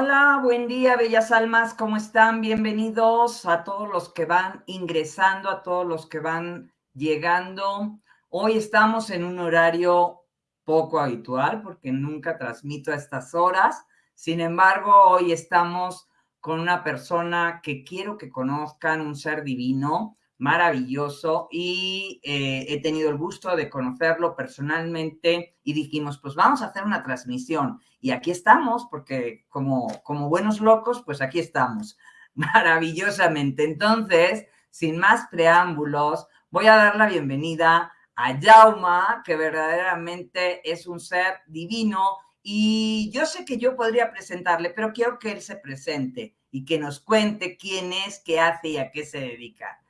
Hola, buen día, bellas almas, ¿cómo están? Bienvenidos a todos los que van ingresando, a todos los que van llegando. Hoy estamos en un horario poco habitual porque nunca transmito a estas horas. Sin embargo, hoy estamos con una persona que quiero que conozcan, un ser divino, maravilloso y eh, he tenido el gusto de conocerlo personalmente y dijimos, pues vamos a hacer una transmisión y aquí estamos porque como, como buenos locos, pues aquí estamos maravillosamente. Entonces, sin más preámbulos, voy a dar la bienvenida a Jauma, que verdaderamente es un ser divino y yo sé que yo podría presentarle, pero quiero que él se presente y que nos cuente quién es, qué hace y a qué se dedica.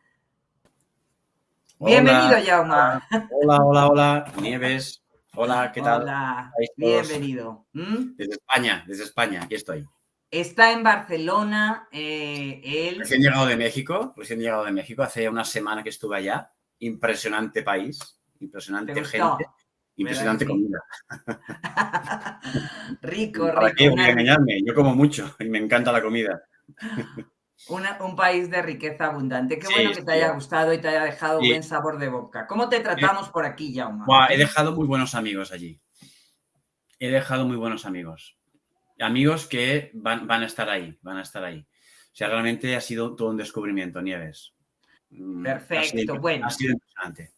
Bienvenido, Jauma. Hola, hola, hola, Nieves. Hola, ¿qué tal? Hola, bienvenido. ¿Mm? Desde España, desde España, aquí estoy. Está en Barcelona, eh, él... Recién llegado de México, recién llegado de México, hace una semana que estuve allá. Impresionante país, impresionante gente, impresionante comida. rico, rico. ¿Para qué voy a engañarme? Yo como mucho y me encanta la comida un país de riqueza abundante. Qué bueno que te haya gustado y te haya dejado buen sabor de boca. ¿Cómo te tratamos por aquí, Jaume? he dejado muy buenos amigos allí. He dejado muy buenos amigos. Amigos que van, a estar ahí, van a estar ahí. O sea, realmente ha sido todo un descubrimiento, Nieves. Mm, Perfecto, bueno. Ha sido impresionante.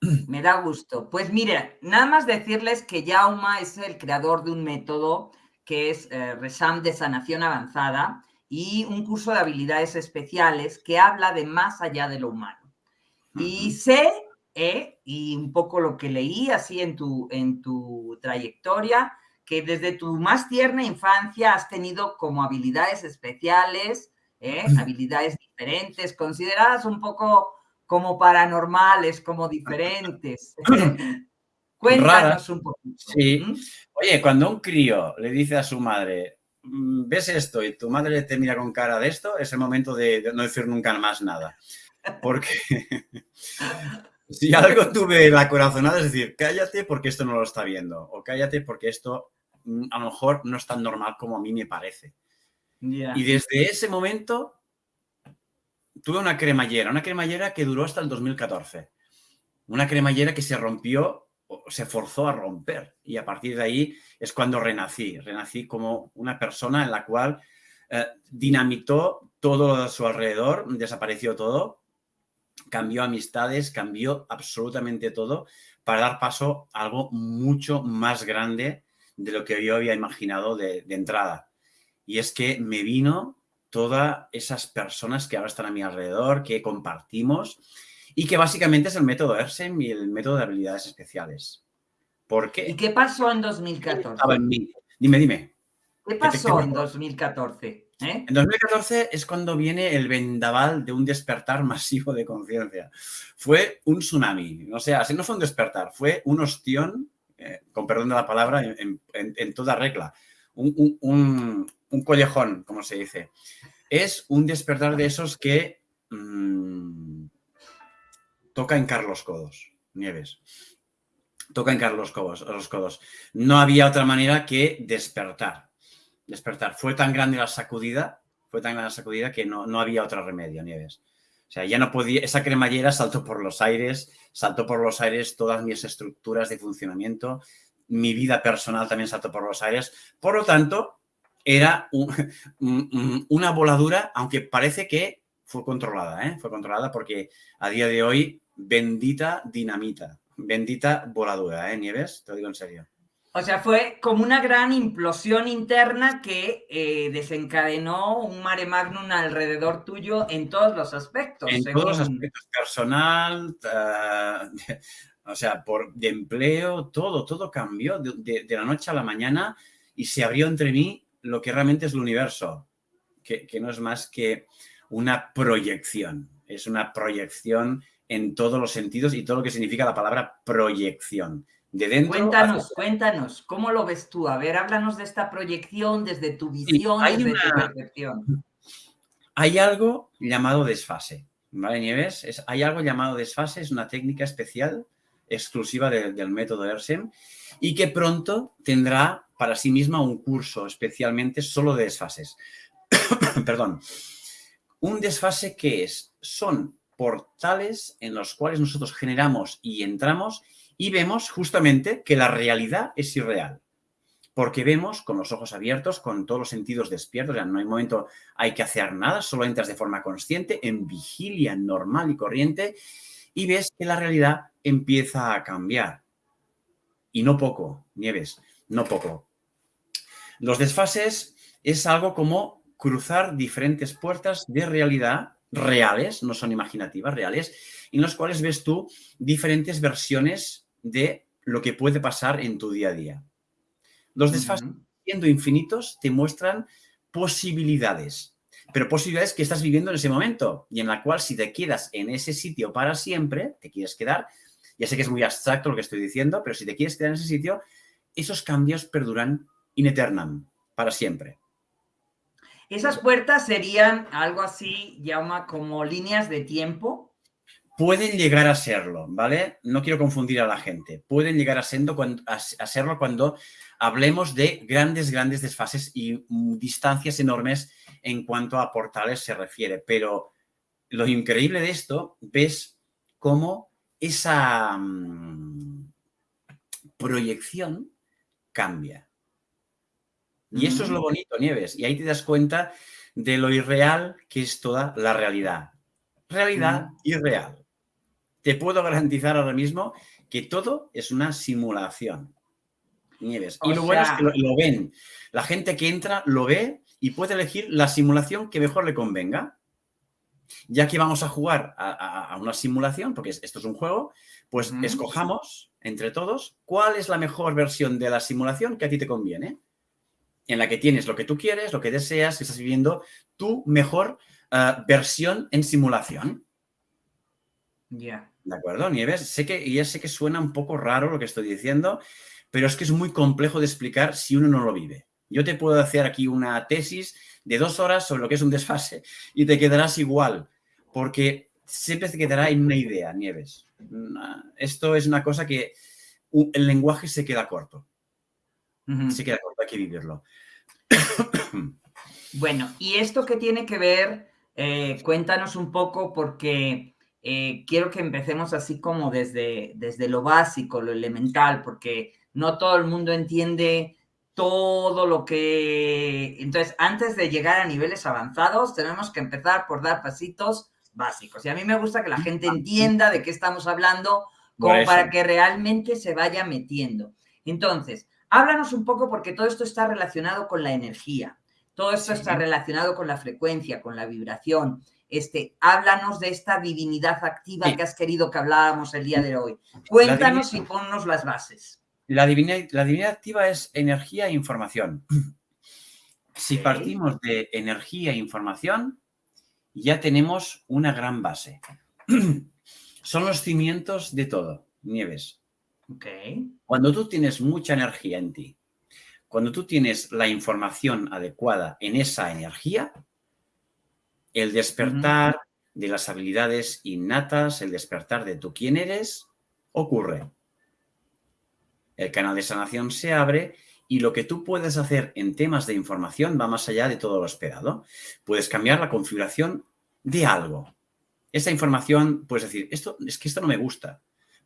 Me da gusto. Pues mire, nada más decirles que Jauma es el creador de un método que es eh, Resam de sanación avanzada, y un curso de habilidades especiales que habla de más allá de lo humano. Y sé, eh, y un poco lo que leí así en tu, en tu trayectoria, que desde tu más tierna infancia has tenido como habilidades especiales, eh, habilidades diferentes, consideradas un poco como paranormales, como diferentes. Cuéntanos un poquito. Sí. Oye, cuando un crío le dice a su madre, Mm, ves esto y tu madre te mira con cara de esto, es el momento de, no decir nunca más nada. Porque si algo tuve la corazonada es decir, cállate porque esto no lo está viendo, o cállate porque esto mm, a lo mejor no es tan normal como a mí me parece. Y desde ese momento tuve una cremallera, una cremallera que duró hasta el 2014. Una cremallera que se rompió se forzó a romper y a partir de ahí es cuando renací. Renací como una persona en la cual eh, dinamitó todo a su alrededor, desapareció todo, cambió amistades, cambió absolutamente todo para dar paso a algo mucho más grande de lo que yo había imaginado de, de entrada. Y es que me vino todas esas personas que ahora están a mi alrededor, que compartimos y que básicamente es el método ERSEM y el método de habilidades especiales. ¿Por qué? ¿Y qué pasó en 2014? Dime, dime. ¿Qué pasó en 2014? ¿Eh? En 2014 es cuando viene el vendaval de un despertar masivo de conciencia. Fue un tsunami, o sea, si no fue un despertar, fue un ostión, eh, con perdón de la palabra, en, toda regla. Un, un, collejón, como se dice. Es un despertar de esos que mm, toca en Carlos Codos, Nieves. Toca en Carlos Codos, los codos. No había otra manera que despertar. Despertar. Fue tan grande la sacudida, fue tan grande la sacudida que no, no había otro remedio, Nieves. O sea, ya no podía, esa cremallera saltó por los aires, saltó por los aires todas mis estructuras de funcionamiento, mi vida personal también saltó por los aires. Por lo tanto, era una voladura, aunque parece que fue controlada, ¿eh? fue controlada porque a día de hoy bendita dinamita, bendita voladura, ¿eh, Nieves? Te lo digo en serio. O sea, fue como una gran implosión interna que eh, desencadenó un mare magnum alrededor tuyo en todos los aspectos. En todos los aspectos, personal, eh, o sea, por, de empleo, todo, todo cambió de, la noche a la mañana y se abrió entre mí lo que realmente es el universo, que, que no es más que una proyección, es una proyección en todos los sentidos y todo lo que significa la palabra proyección. De dentro cuéntanos, cuéntanos, ¿cómo lo ves tú? A ver, háblanos de esta proyección desde tu visión, hay desde tu percepción. Hay algo llamado desfase, ¿vale, Nieves? Es, hay algo llamado desfase, es una técnica especial, exclusiva del método ERSEM, y que pronto tendrá para sí misma un curso especialmente solo de desfases. Perdón. Un desfase que es, son portales en los cuales nosotros generamos y entramos y vemos justamente que la realidad es irreal. Porque vemos con los ojos abiertos, con todos los sentidos despiertos, ya no hay momento, hay que hacer nada, solo entras de forma consciente, en vigilia normal y corriente, y ves que la realidad empieza a cambiar. Y no poco, Nieves, no poco. Los desfases es algo como cruzar diferentes puertas de realidad reales, no son imaginativas, reales, en los cuales ves tú diferentes versiones de lo que puede pasar en tu día a día. Los desfases, siendo infinitos, te muestran posibilidades, pero posibilidades que estás viviendo en ese momento y en la cual si te quedas en ese sitio para siempre, te quieres quedar, ya sé que es muy abstracto lo que estoy diciendo, pero si te quieres quedar en ese sitio, esos cambios perduran in eternam, para siempre. Esas puertas serían algo así, llama como líneas de tiempo. Pueden llegar a serlo, ¿vale? No quiero confundir a la gente. Pueden llegar a, serlo cuando hablemos de grandes, grandes desfases y mm, distancias enormes en cuanto a portales se refiere. Pero lo increíble de esto, ves cómo esa mm, proyección cambia. Y eso es lo bonito, Nieves. Y ahí te das cuenta de lo irreal que es toda la realidad. Realidad irreal. Te puedo garantizar ahora mismo que todo es una simulación. Nieves. y lo bueno es que lo, ven. La gente que entra lo ve y puede elegir la simulación que mejor le convenga. Ya que vamos a jugar a, una simulación, porque esto es un juego, pues escojamos entre todos cuál es la mejor versión de la simulación que a ti te conviene en la que tienes lo que tú quieres, lo que deseas, que estás viviendo tu mejor eh, versión en simulación. Ya. ¿De acuerdo, Nieves? Sé que, ya sé que suena un poco raro lo que estoy diciendo, pero es que es muy complejo de explicar si uno no lo vive. Yo te puedo hacer aquí una tesis de dos horas sobre lo que es un desfase y te quedarás igual, porque siempre te quedará en una idea, Nieves. Esto es una cosa que el lenguaje se queda corto. Queda corto, hay que vivirlo. Bueno, ¿y esto qué tiene que ver? Eh, cuéntanos un poco porque eh, quiero que empecemos así como desde, desde lo básico, lo elemental, porque no todo el mundo entiende todo lo que... Entonces, antes de llegar a niveles avanzados, tenemos que empezar por dar pasitos básicos. Y a mí me gusta que la gente entienda de qué estamos hablando, como para que realmente se vaya metiendo. Entonces, Háblanos un poco porque todo esto está relacionado con la energía, todo esto está relacionado con la frecuencia, con la vibración. Este, háblanos de esta divinidad activa que has querido que habláramos el día de hoy. Cuéntanos y ponnos las bases. La divinidad, la divinidad activa es energía e información. Si partimos de energía e información, ya tenemos una gran base. Son los cimientos de todo, Nieves. Cuando tú tienes mucha energía en ti, cuando tú tienes la información adecuada en esa energía, el despertar de las habilidades innatas, el despertar de tú quién eres, ocurre. El canal de sanación se abre y lo que tú puedes hacer en temas de información va más allá de todo lo esperado. Puedes cambiar la configuración de algo. Esa información, puedes decir, esto, es que esto no me gusta.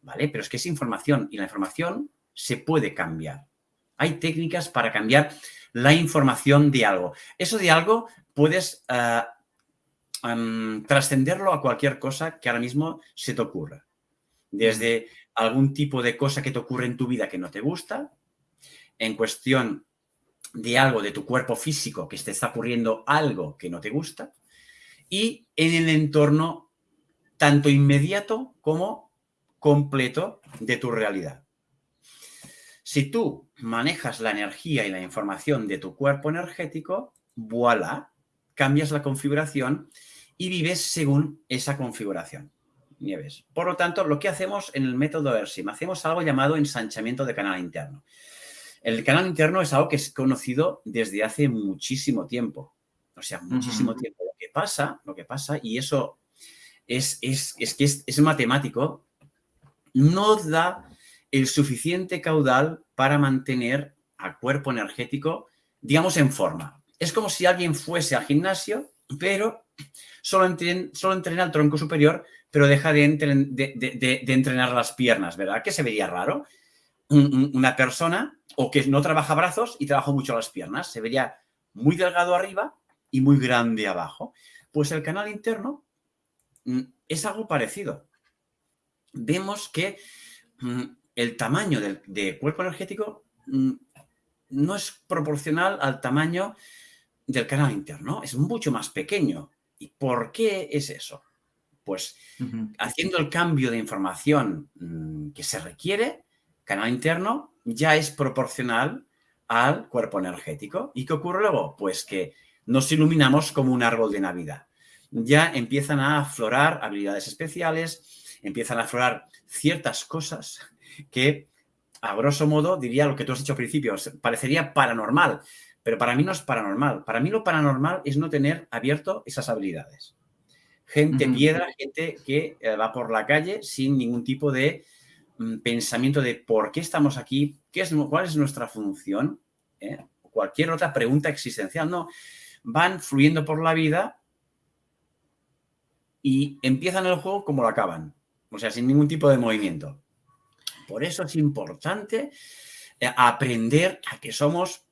¿Vale? Pero es que es información y la información se puede cambiar. Hay técnicas para cambiar la información de algo. Eso de algo puedes eh, trascenderlo a cualquier cosa que ahora mismo se te ocurra. Desde algún tipo de cosa que te ocurre en tu vida que no te gusta, en cuestión de algo de tu cuerpo físico que te está ocurriendo algo que no te gusta, y en el entorno tanto inmediato como completo de tu realidad. Si tú manejas la energía y la información de tu cuerpo energético, voilà, cambias la configuración y vives según esa configuración. Nieves. Por lo tanto, lo que hacemos en el método ERSIM, hacemos algo llamado ensanchamiento de canal interno. El canal interno es algo que es conocido desde hace muchísimo tiempo. O sea, muchísimo tiempo. Lo que pasa, lo que pasa, y eso es, es, es que es, es matemático, no da el suficiente caudal para mantener a cuerpo energético, digamos, en forma. Es como si alguien fuese al gimnasio, pero solo, entrena, el tronco superior, pero deja de, entrenar las piernas, ¿verdad? Que se vería raro. una persona o que no trabaja brazos y trabaja mucho las piernas, se vería muy delgado arriba y muy grande abajo. Pues el canal interno mm, es algo parecido. Vemos que mm, el tamaño del de cuerpo energético mm, no es proporcional al tamaño del canal interno, es mucho más pequeño. ¿Y por qué es eso? Pues haciendo el cambio de información mm, que se requiere, canal interno ya es proporcional al cuerpo energético. ¿Y qué ocurre luego? Pues que nos iluminamos como un árbol de Navidad. Ya empiezan a aflorar habilidades especiales, empiezan a aflorar ciertas cosas que, a grosso modo, diría lo que tú has dicho al principio, parecería paranormal, pero para mí no es paranormal. Para mí lo paranormal es no tener abierto esas habilidades. Gente piedra, gente que eh, va por la calle sin ningún tipo de mm, pensamiento de por qué estamos aquí, qué es, cuál es nuestra función, ¿eh? cualquier otra pregunta existencial. No, van fluyendo por la vida y empiezan el juego como lo acaban. O sea, sin ningún tipo de movimiento. Por eso es importante eh, aprender a que somos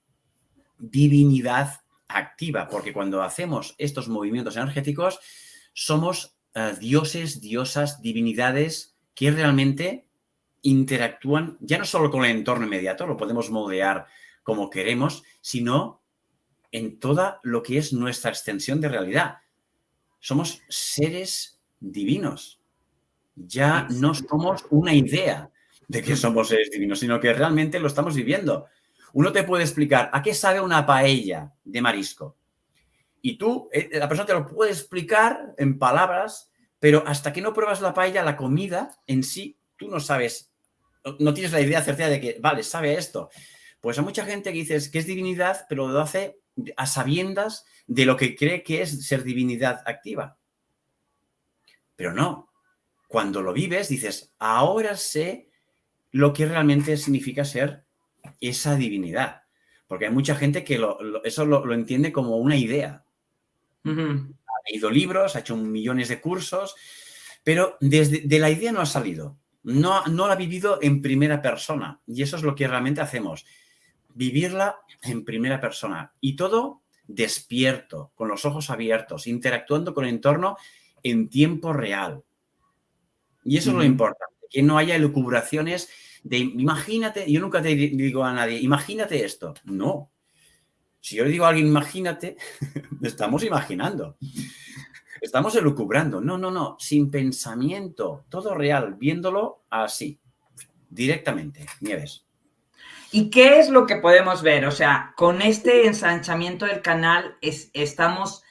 divinidad activa, porque cuando hacemos estos movimientos energéticos, somos eh, dioses, diosas, divinidades que realmente interactúan ya no solo con el entorno inmediato, lo podemos moldear como queremos, sino en toda lo que es nuestra extensión de realidad. Somos seres divinos. Ya no somos una idea, de que somos seres divinos, sino que realmente lo estamos viviendo. Uno te puede explicar a qué sabe una paella de marisco. Y tú, eh, la persona te lo puede explicar en palabras, pero hasta que no pruebas la paella, la comida en sí, tú no sabes, no tienes la idea certera de que, vale, sabe esto. Pues hay mucha gente que dice que es divinidad, pero lo hace a sabiendas de lo que cree que es ser divinidad activa. Pero no. Cuando lo vives, dices, ahora sé lo que realmente significa ser esa divinidad. Porque hay mucha gente que eso lo, entiende como una idea. Ha leído libros, ha hecho millones de cursos, pero desde de la idea no ha salido. No, no la ha vivido en primera persona. Y eso es lo que realmente hacemos. Vivirla en primera persona. Y todo despierto, con los ojos abiertos, interactuando con el entorno en tiempo real. Y eso es lo importante, que no haya elucubraciones de imagínate, yo nunca te digo a nadie, imagínate esto. No. Si yo le digo a alguien, imagínate, estamos imaginando. Estamos elucubrando. No, no, no. Sin pensamiento. Todo real. Viéndolo así. Directamente. Nieves. ¿Y qué es lo que podemos ver? O sea, con este ensanchamiento del canal es, estamos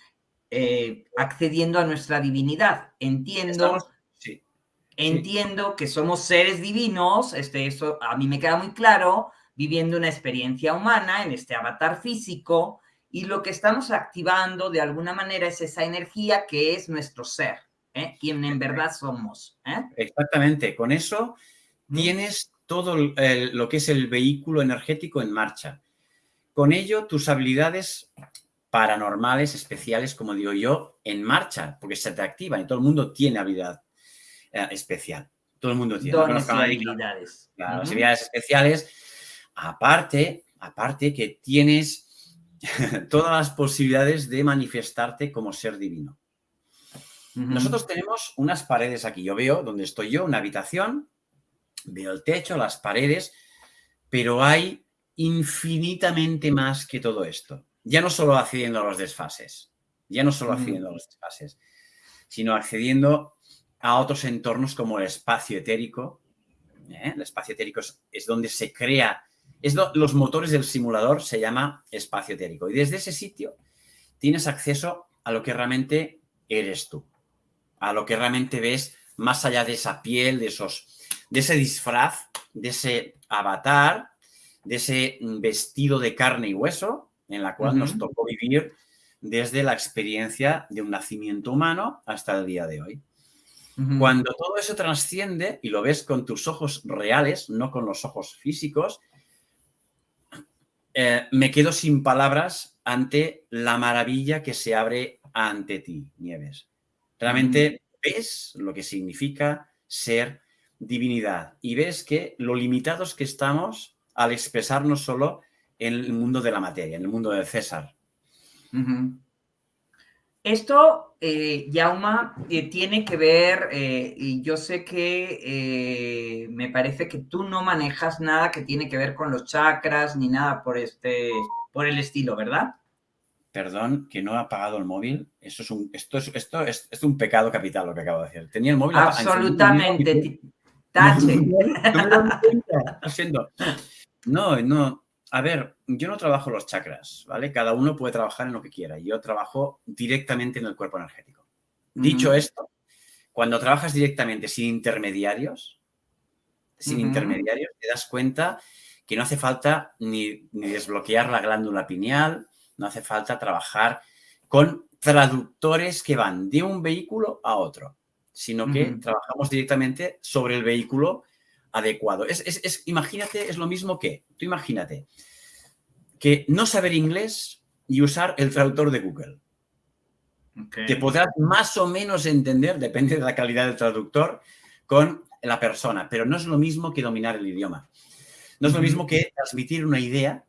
eh, accediendo a nuestra divinidad. Entiendo Entiendo que somos seres divinos, este, eso a mí me queda muy claro, viviendo una experiencia humana en este avatar físico, y lo que estamos activando de alguna manera es esa energía que es nuestro ser, ¿eh? quien en verdad somos. ¿eh? Exactamente, con eso tienes todo lo que es el vehículo energético en marcha. Con ello, tus habilidades paranormales, especiales, como digo yo, en marcha, porque se te activan y todo el mundo tiene habilidad eh, especial. Todo el mundo tiene. habilidades. habilidades especiales. Aparte, aparte que tienes todas las posibilidades de manifestarte como ser divino. Nosotros tenemos unas paredes aquí. Yo veo donde estoy yo, una habitación, veo el techo, las paredes, pero hay infinitamente más que todo esto. Ya no solo accediendo a los desfases, ya no solo accediendo a los desfases, sino accediendo a otros entornos como el espacio etérico. ¿eh? El espacio etérico es, donde se crea, es los motores del simulador se llama espacio etérico. Y desde ese sitio tienes acceso a lo que realmente eres tú, a lo que realmente ves más allá de esa piel, de, esos, de ese disfraz, de ese avatar, de ese vestido de carne y hueso en la cual nos tocó vivir desde la experiencia de un nacimiento humano hasta el día de hoy. Cuando todo eso trasciende y lo ves con tus ojos reales, no con los ojos físicos, eh, me quedo sin palabras ante la maravilla que se abre ante ti, Nieves. Realmente ves lo que significa ser divinidad y ves que lo limitados que estamos al expresarnos solo en el mundo de la materia, en el mundo del César. Esto, eh, Yauma, eh, tiene que ver, eh, y yo sé que eh, me parece que tú no manejas nada que tiene que ver con los chakras ni nada por, este, por el estilo, ¿verdad? Perdón, que no ha apagado el móvil. Esto es un, esto es, esto es, es un pecado capital lo que acabo de decir. Tenía el móvil Absolutamente. Tache. No, no, a ver, yo no trabajo los chakras, ¿vale? Cada uno puede trabajar en lo que quiera. Yo trabajo directamente en el cuerpo energético. Dicho esto, cuando trabajas directamente sin intermediarios, sin intermediarios, te das cuenta que no hace falta ni, desbloquear la glándula pineal, no hace falta trabajar con traductores que van de un vehículo a otro, sino que trabajamos directamente sobre el vehículo adecuado. Es, imagínate, es lo mismo que, tú imagínate, que no saber inglés y usar el traductor de Google. Te podrás más o menos entender, depende de la calidad del traductor, con la persona, pero no es lo mismo que dominar el idioma. No es lo mismo que transmitir una idea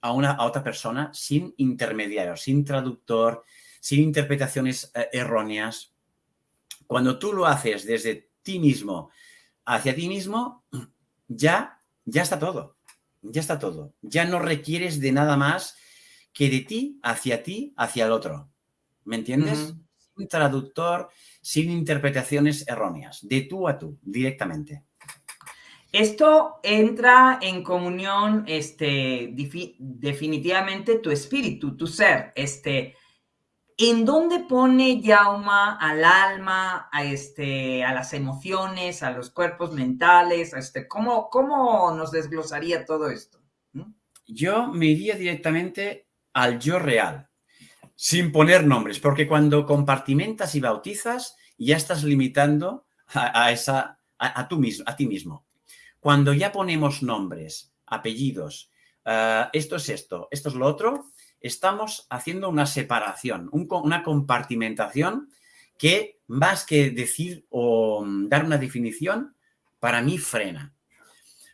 a, una, a otra persona sin intermediario, sin traductor, sin interpretaciones eh, erróneas. Cuando tú lo haces desde ti mismo, hacia ti mismo, ya, ya está todo. Ya está todo. Ya no requieres de nada más que de ti, hacia ti, hacia el otro. ¿Me entiendes? Sin traductor, sin interpretaciones erróneas. De tú a tú, directamente. Esto entra en comunión, este, definitivamente tu espíritu, tu ser, este, ¿En dónde pone Yauma al alma, a, este, a las emociones, a los cuerpos mentales? este, ¿cómo, ¿Cómo nos desglosaría todo esto? ¿Mm? Yo me iría directamente al yo real, sin poner nombres, porque cuando compartimentas y bautizas, ya estás limitando a, esa, a, mismo, a ti mismo. Cuando ya ponemos nombres, apellidos, eh, esto es esto, esto es lo otro, estamos haciendo una separación, una compartimentación que más que decir o mm, dar una definición, para mí frena.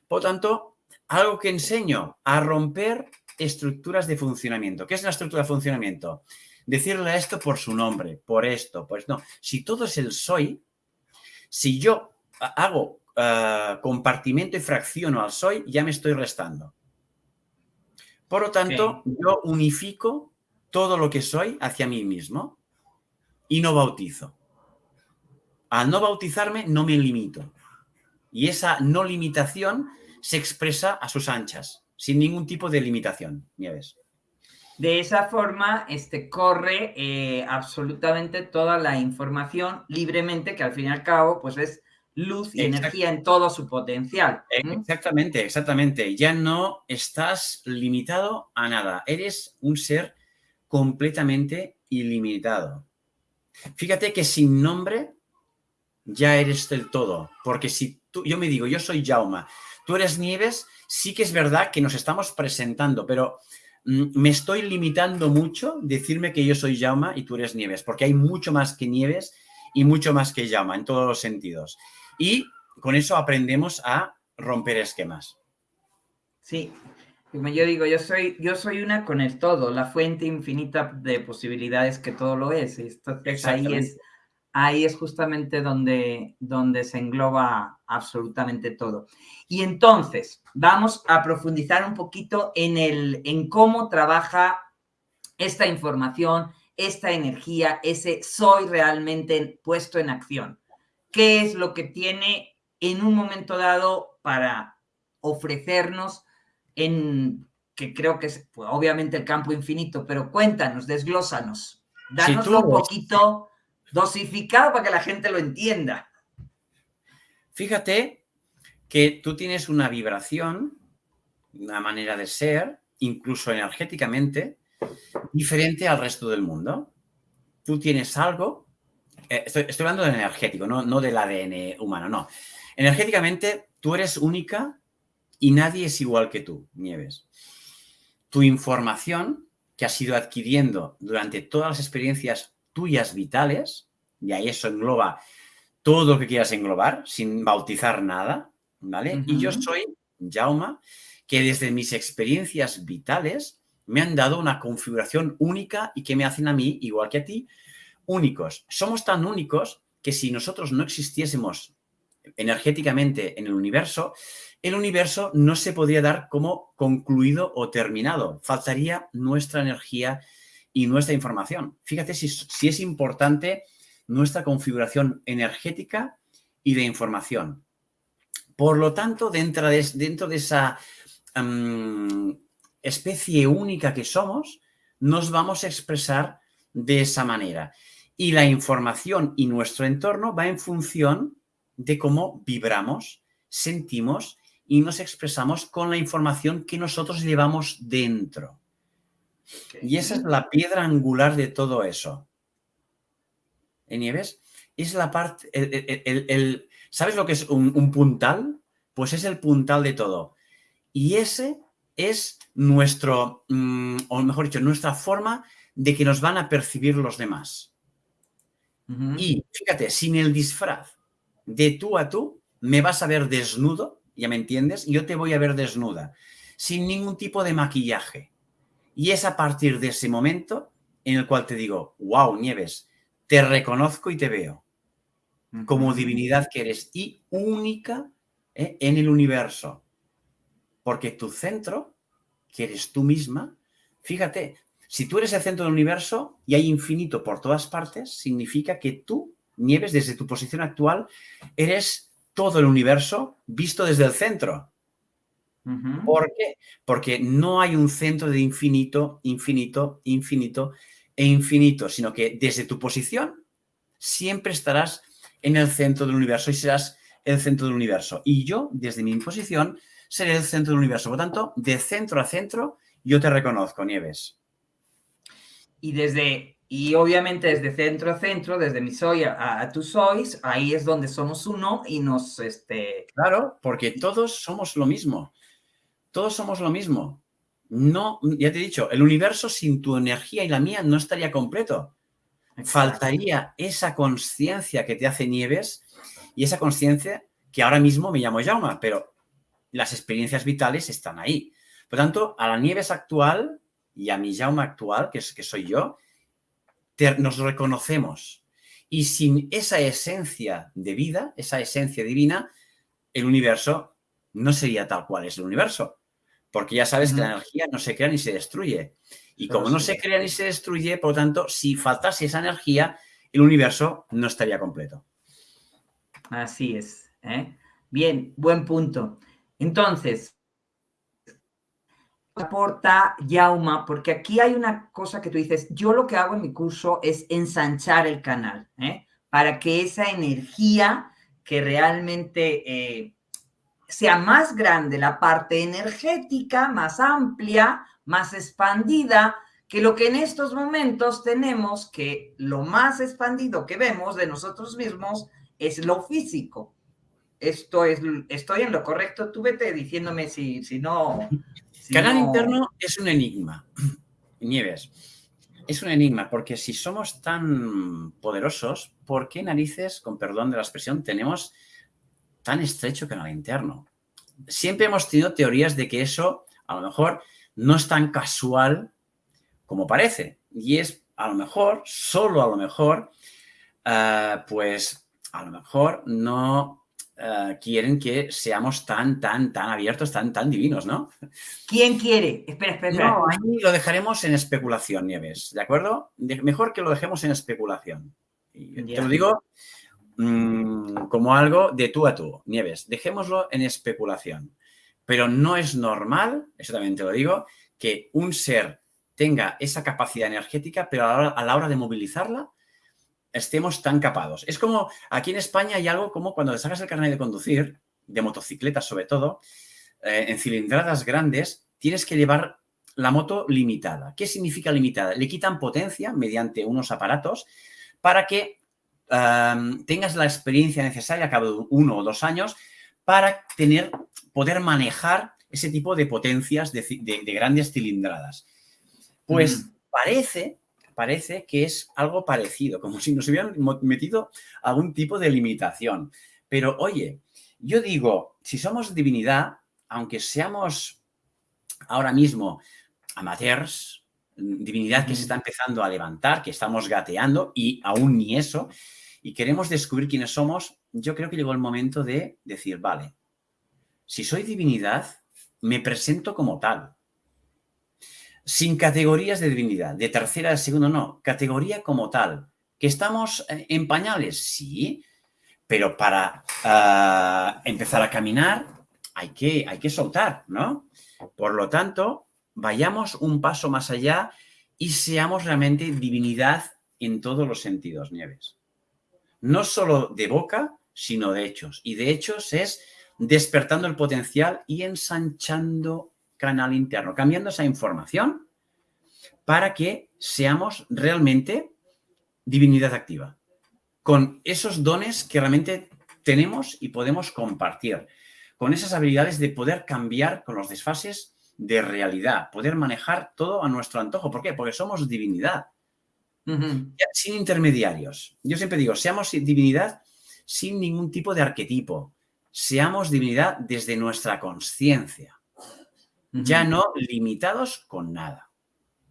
Por lo tanto, algo que enseño a romper estructuras de funcionamiento. ¿Qué es una estructura de funcionamiento? Decirle esto por su nombre, por esto, pues no. Si todo es el soy, si yo hago uh, compartimento y fracciono al soy, ya me estoy restando. Por lo tanto, yo unifico todo lo que soy hacia mí mismo y no bautizo. Al no bautizarme, no me limito. Y esa no limitación se expresa a sus anchas, sin ningún tipo de limitación, Nieves. De esa forma, este, corre eh, absolutamente toda la información libremente, que al fin y al cabo, pues es luz y energía en todo su potencial. Exactamente, exactamente. Ya no estás limitado a nada. Eres un ser completamente ilimitado. Fíjate que sin nombre ya eres del todo. Porque si tú, yo me digo, yo soy Jauma, tú eres Nieves, sí que es verdad que nos estamos presentando, pero mm, me estoy limitando mucho decirme que yo soy Jauma y tú eres Nieves, porque hay mucho más que Nieves y mucho más que Jauma en todos los sentidos. Y con eso aprendemos a romper esquemas. Sí, como yo digo, yo soy, yo soy una con el todo, la fuente infinita de posibilidades que todo lo es. Entonces ahí es, ahí es justamente donde, donde se engloba absolutamente todo. Y entonces, vamos a profundizar un poquito en, el, en cómo trabaja esta información, esta energía, ese soy realmente puesto en acción qué es lo que tiene en un momento dado para ofrecernos en, que creo que es pues, obviamente el campo infinito, pero cuéntanos, desglósanos, danoslo un poquito dosificado para que la gente lo entienda. Fíjate que tú tienes una vibración, una manera de ser, incluso energéticamente, diferente al resto del mundo. Tú tienes algo eh, estoy, hablando del energético, no, no del ADN humano, no. Energéticamente, tú eres única y nadie es igual que tú, Nieves. tu información que has ido adquiriendo durante todas las experiencias tuyas vitales, y ahí eso engloba todo lo que quieras englobar, sin bautizar nada, ¿vale? Y yo soy Jauma, que desde mis experiencias vitales me han dado una configuración única y que me hacen a mí, igual que a ti, únicos. Somos tan únicos que si nosotros no existiésemos energéticamente en el universo, el universo no se podría dar como concluido o terminado. Faltaría nuestra energía y nuestra información. Fíjate si, es importante nuestra configuración energética y de información. Por lo tanto, dentro de, dentro de esa especie única que somos, nos vamos a expresar de esa manera. Y la información y nuestro entorno va en función de cómo vibramos, sentimos y nos expresamos con la información que nosotros llevamos dentro. Y esa es la piedra angular de todo eso. ¿En Nieves? Es la parte, el, ¿sabes lo que es un, un, puntal? Pues es el puntal de todo. Y ese es nuestro, mm, o mejor dicho, nuestra forma de que nos van a percibir los demás. Y fíjate, sin el disfraz de tú a tú, me vas a ver desnudo, ya me entiendes, yo te voy a ver desnuda, sin ningún tipo de maquillaje. Y es a partir de ese momento en el cual te digo, wow, Nieves, te reconozco y te veo como divinidad que eres y única ¿eh? en el universo. Porque tu centro, que eres tú misma, fíjate, si tú eres el centro del universo y hay infinito por todas partes, significa que tú, Nieves, desde tu posición actual, eres todo el universo visto desde el centro. ¿Por qué? Porque no hay un centro de infinito, infinito, infinito e infinito, sino que desde tu posición siempre estarás en el centro del universo y serás el centro del universo. Y yo, desde mi posición, seré el centro del universo. Por lo tanto, de centro a centro, yo te reconozco, Nieves. Y desde, y obviamente desde centro a centro, desde mi soy a, tu sois, ahí es donde somos uno y nos, este... Claro, porque todos somos lo mismo. Todos somos lo mismo. No, ya te he dicho, el universo sin tu energía y la mía no estaría completo. Faltaría esa conciencia que te hace Nieves y esa conciencia que ahora mismo me llamo Jauma, pero las experiencias vitales están ahí. Por tanto, a la Nieves actual y a mi Jauma actual, que, es, que soy yo, nos reconocemos. Y sin esa esencia de vida, esa esencia divina, el universo no sería tal cual es el universo. Porque ya sabes que la energía no se crea ni se destruye. Y como no se crea ni se destruye, por lo tanto, si faltase esa energía, el universo no estaría completo. Así es. ¿eh? Bien, buen punto. Entonces, aporta Yauma, porque aquí hay una cosa que tú dices, yo lo que hago en mi curso es ensanchar el canal, ¿eh? para que esa energía que realmente eh, sea más grande, la parte energética, más amplia, más expandida, que lo que en estos momentos tenemos, que lo más expandido que vemos de nosotros mismos es lo físico esto es, estoy en lo correcto, tú vete diciéndome si, si no... Canal interno es un enigma, Nieves. Es un enigma, porque si somos tan poderosos, ¿por qué narices, con perdón de la expresión, tenemos tan estrecho canal interno? Siempre hemos tenido teorías de que eso, a lo mejor, no es tan casual como parece. Y es, a lo mejor, solo a lo mejor, ah, pues, a lo mejor no eh, quieren que seamos tan, tan, tan abiertos, tan, tan divinos, ¿no? ¿Quién quiere? Espera, espera. No, ahí lo dejaremos en especulación, Nieves, ¿de acuerdo? mejor que lo dejemos en especulación. te lo digo mm, como algo de tú a tú, Nieves, dejémoslo en especulación. Pero no es normal, eso también te lo digo, que un ser tenga esa capacidad energética, pero a la hora de movilizarla, estemos tan capados. Es como, aquí en España hay algo como cuando te sacas el carnet de conducir, de motocicletas sobre todo, eh, en cilindradas grandes, tienes que llevar la moto limitada. ¿Qué significa limitada? Le quitan potencia mediante unos aparatos para que tengas la experiencia necesaria a cabo de uno o dos años para tener, poder manejar ese tipo de potencias de, grandes cilindradas. Pues parece, parece que es algo parecido, como si nos hubieran metido algún tipo de limitación. Pero oye, yo digo, si somos divinidad, aunque seamos ahora mismo amateurs, divinidad que se está empezando a levantar, que estamos gateando y aún ni eso, y queremos descubrir quiénes somos, yo creo que llegó el momento de decir, vale, si soy divinidad, me presento como tal. Sin categorías de divinidad, de tercera, de segunda, no, categoría como tal. ¿Que estamos eh, en pañales? Sí, pero para ah, empezar a caminar hay que, hay que soltar, ¿no? Por lo tanto, vayamos un paso más allá y seamos realmente divinidad en todos los sentidos, Nieves. No solo de boca, sino de hechos. Y de hechos es despertando el potencial y ensanchando canal interno, cambiando esa información para que seamos realmente divinidad activa, con esos dones que realmente tenemos y podemos compartir, con esas habilidades de poder cambiar con los desfases de realidad, poder manejar todo a nuestro antojo. ¿Por qué? Porque somos divinidad, sin intermediarios. Yo siempre digo, seamos divinidad sin ningún tipo de arquetipo, seamos divinidad desde nuestra conciencia, ya no limitados con nada.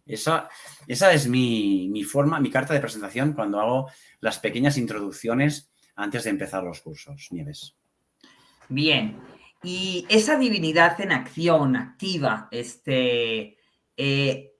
Esa, esa es mi, mi, forma, mi carta de presentación cuando hago las pequeñas introducciones antes de empezar los cursos, Nieves. Bien, y esa divinidad en acción, activa, este, eh,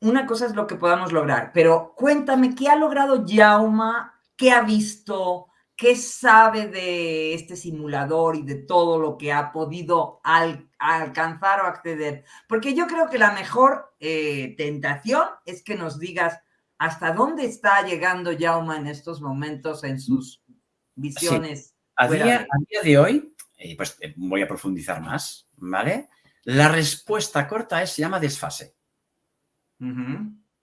una cosa es lo que podamos lograr, pero cuéntame, ¿qué ha logrado Yauma? ¿Qué ha visto? ¿Qué sabe de este simulador y de todo lo que ha podido alcanzar o acceder? Porque yo creo que la mejor eh, tentación es que nos digas hasta dónde está llegando Yauma en estos momentos en sus visiones. A, día, de hoy, eh, pues eh, voy a profundizar más, ¿vale? La respuesta corta es, se llama desfase.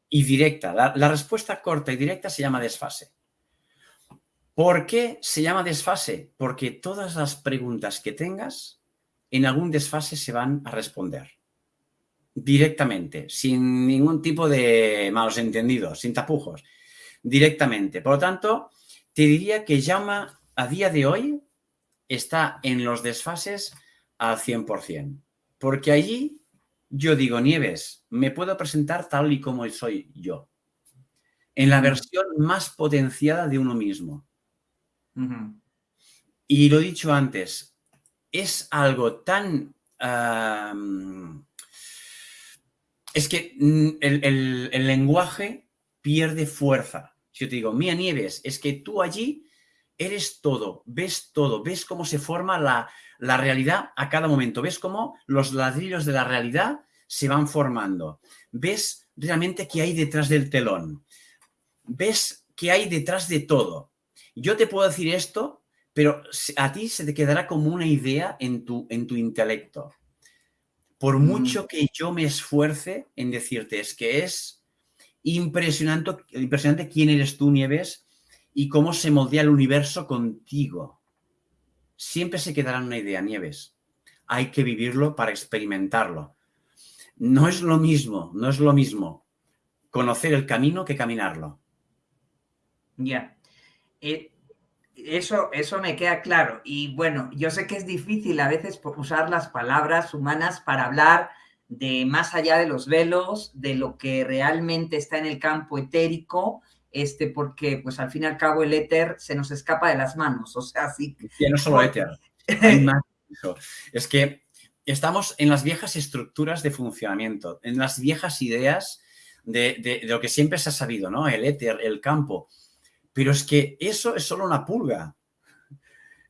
Y directa. la respuesta corta y directa se llama desfase. ¿Por qué se llama desfase? Porque todas las preguntas que tengas en algún desfase se van a responder directamente, sin ningún tipo de malos entendidos, sin tapujos, directamente. Por lo tanto, te diría que llama a día de hoy está en los desfases al 100%, porque allí yo digo, Nieves, me puedo presentar tal y como soy yo, en la versión más potenciada de uno mismo. Y lo he dicho antes, es algo tan... es que mm, el, lenguaje pierde fuerza. Si yo te digo, Mía Nieves, es que tú allí eres todo, ves todo, ves cómo se forma la, la realidad a cada momento, ves cómo los ladrillos de la realidad se van formando, ves realmente qué hay detrás del telón, ves qué hay detrás de todo. Yo te puedo decir esto, pero a ti se te quedará como una idea en tu, en tu intelecto. Por mm. mucho que yo me esfuerce en decirte, es que es impresionante, impresionante quién eres tú, Nieves, y cómo se moldea el universo contigo. Siempre se quedará una idea, Nieves. Hay que vivirlo para experimentarlo. No es lo mismo, no es lo mismo conocer el camino que caminarlo. Ya. Eh, eso, eso me queda claro. Y bueno, yo sé que es difícil a veces usar las palabras humanas para hablar de más allá de los velos, de lo que realmente está en el campo etérico, este, porque pues al fin y al cabo el éter se nos escapa de las manos. O sea, sí. Y no solo éter. es que estamos en las viejas estructuras de funcionamiento, en las viejas ideas de, de lo que siempre se ha sabido, ¿no? El éter, el campo. Pero es que eso es solo una pulga.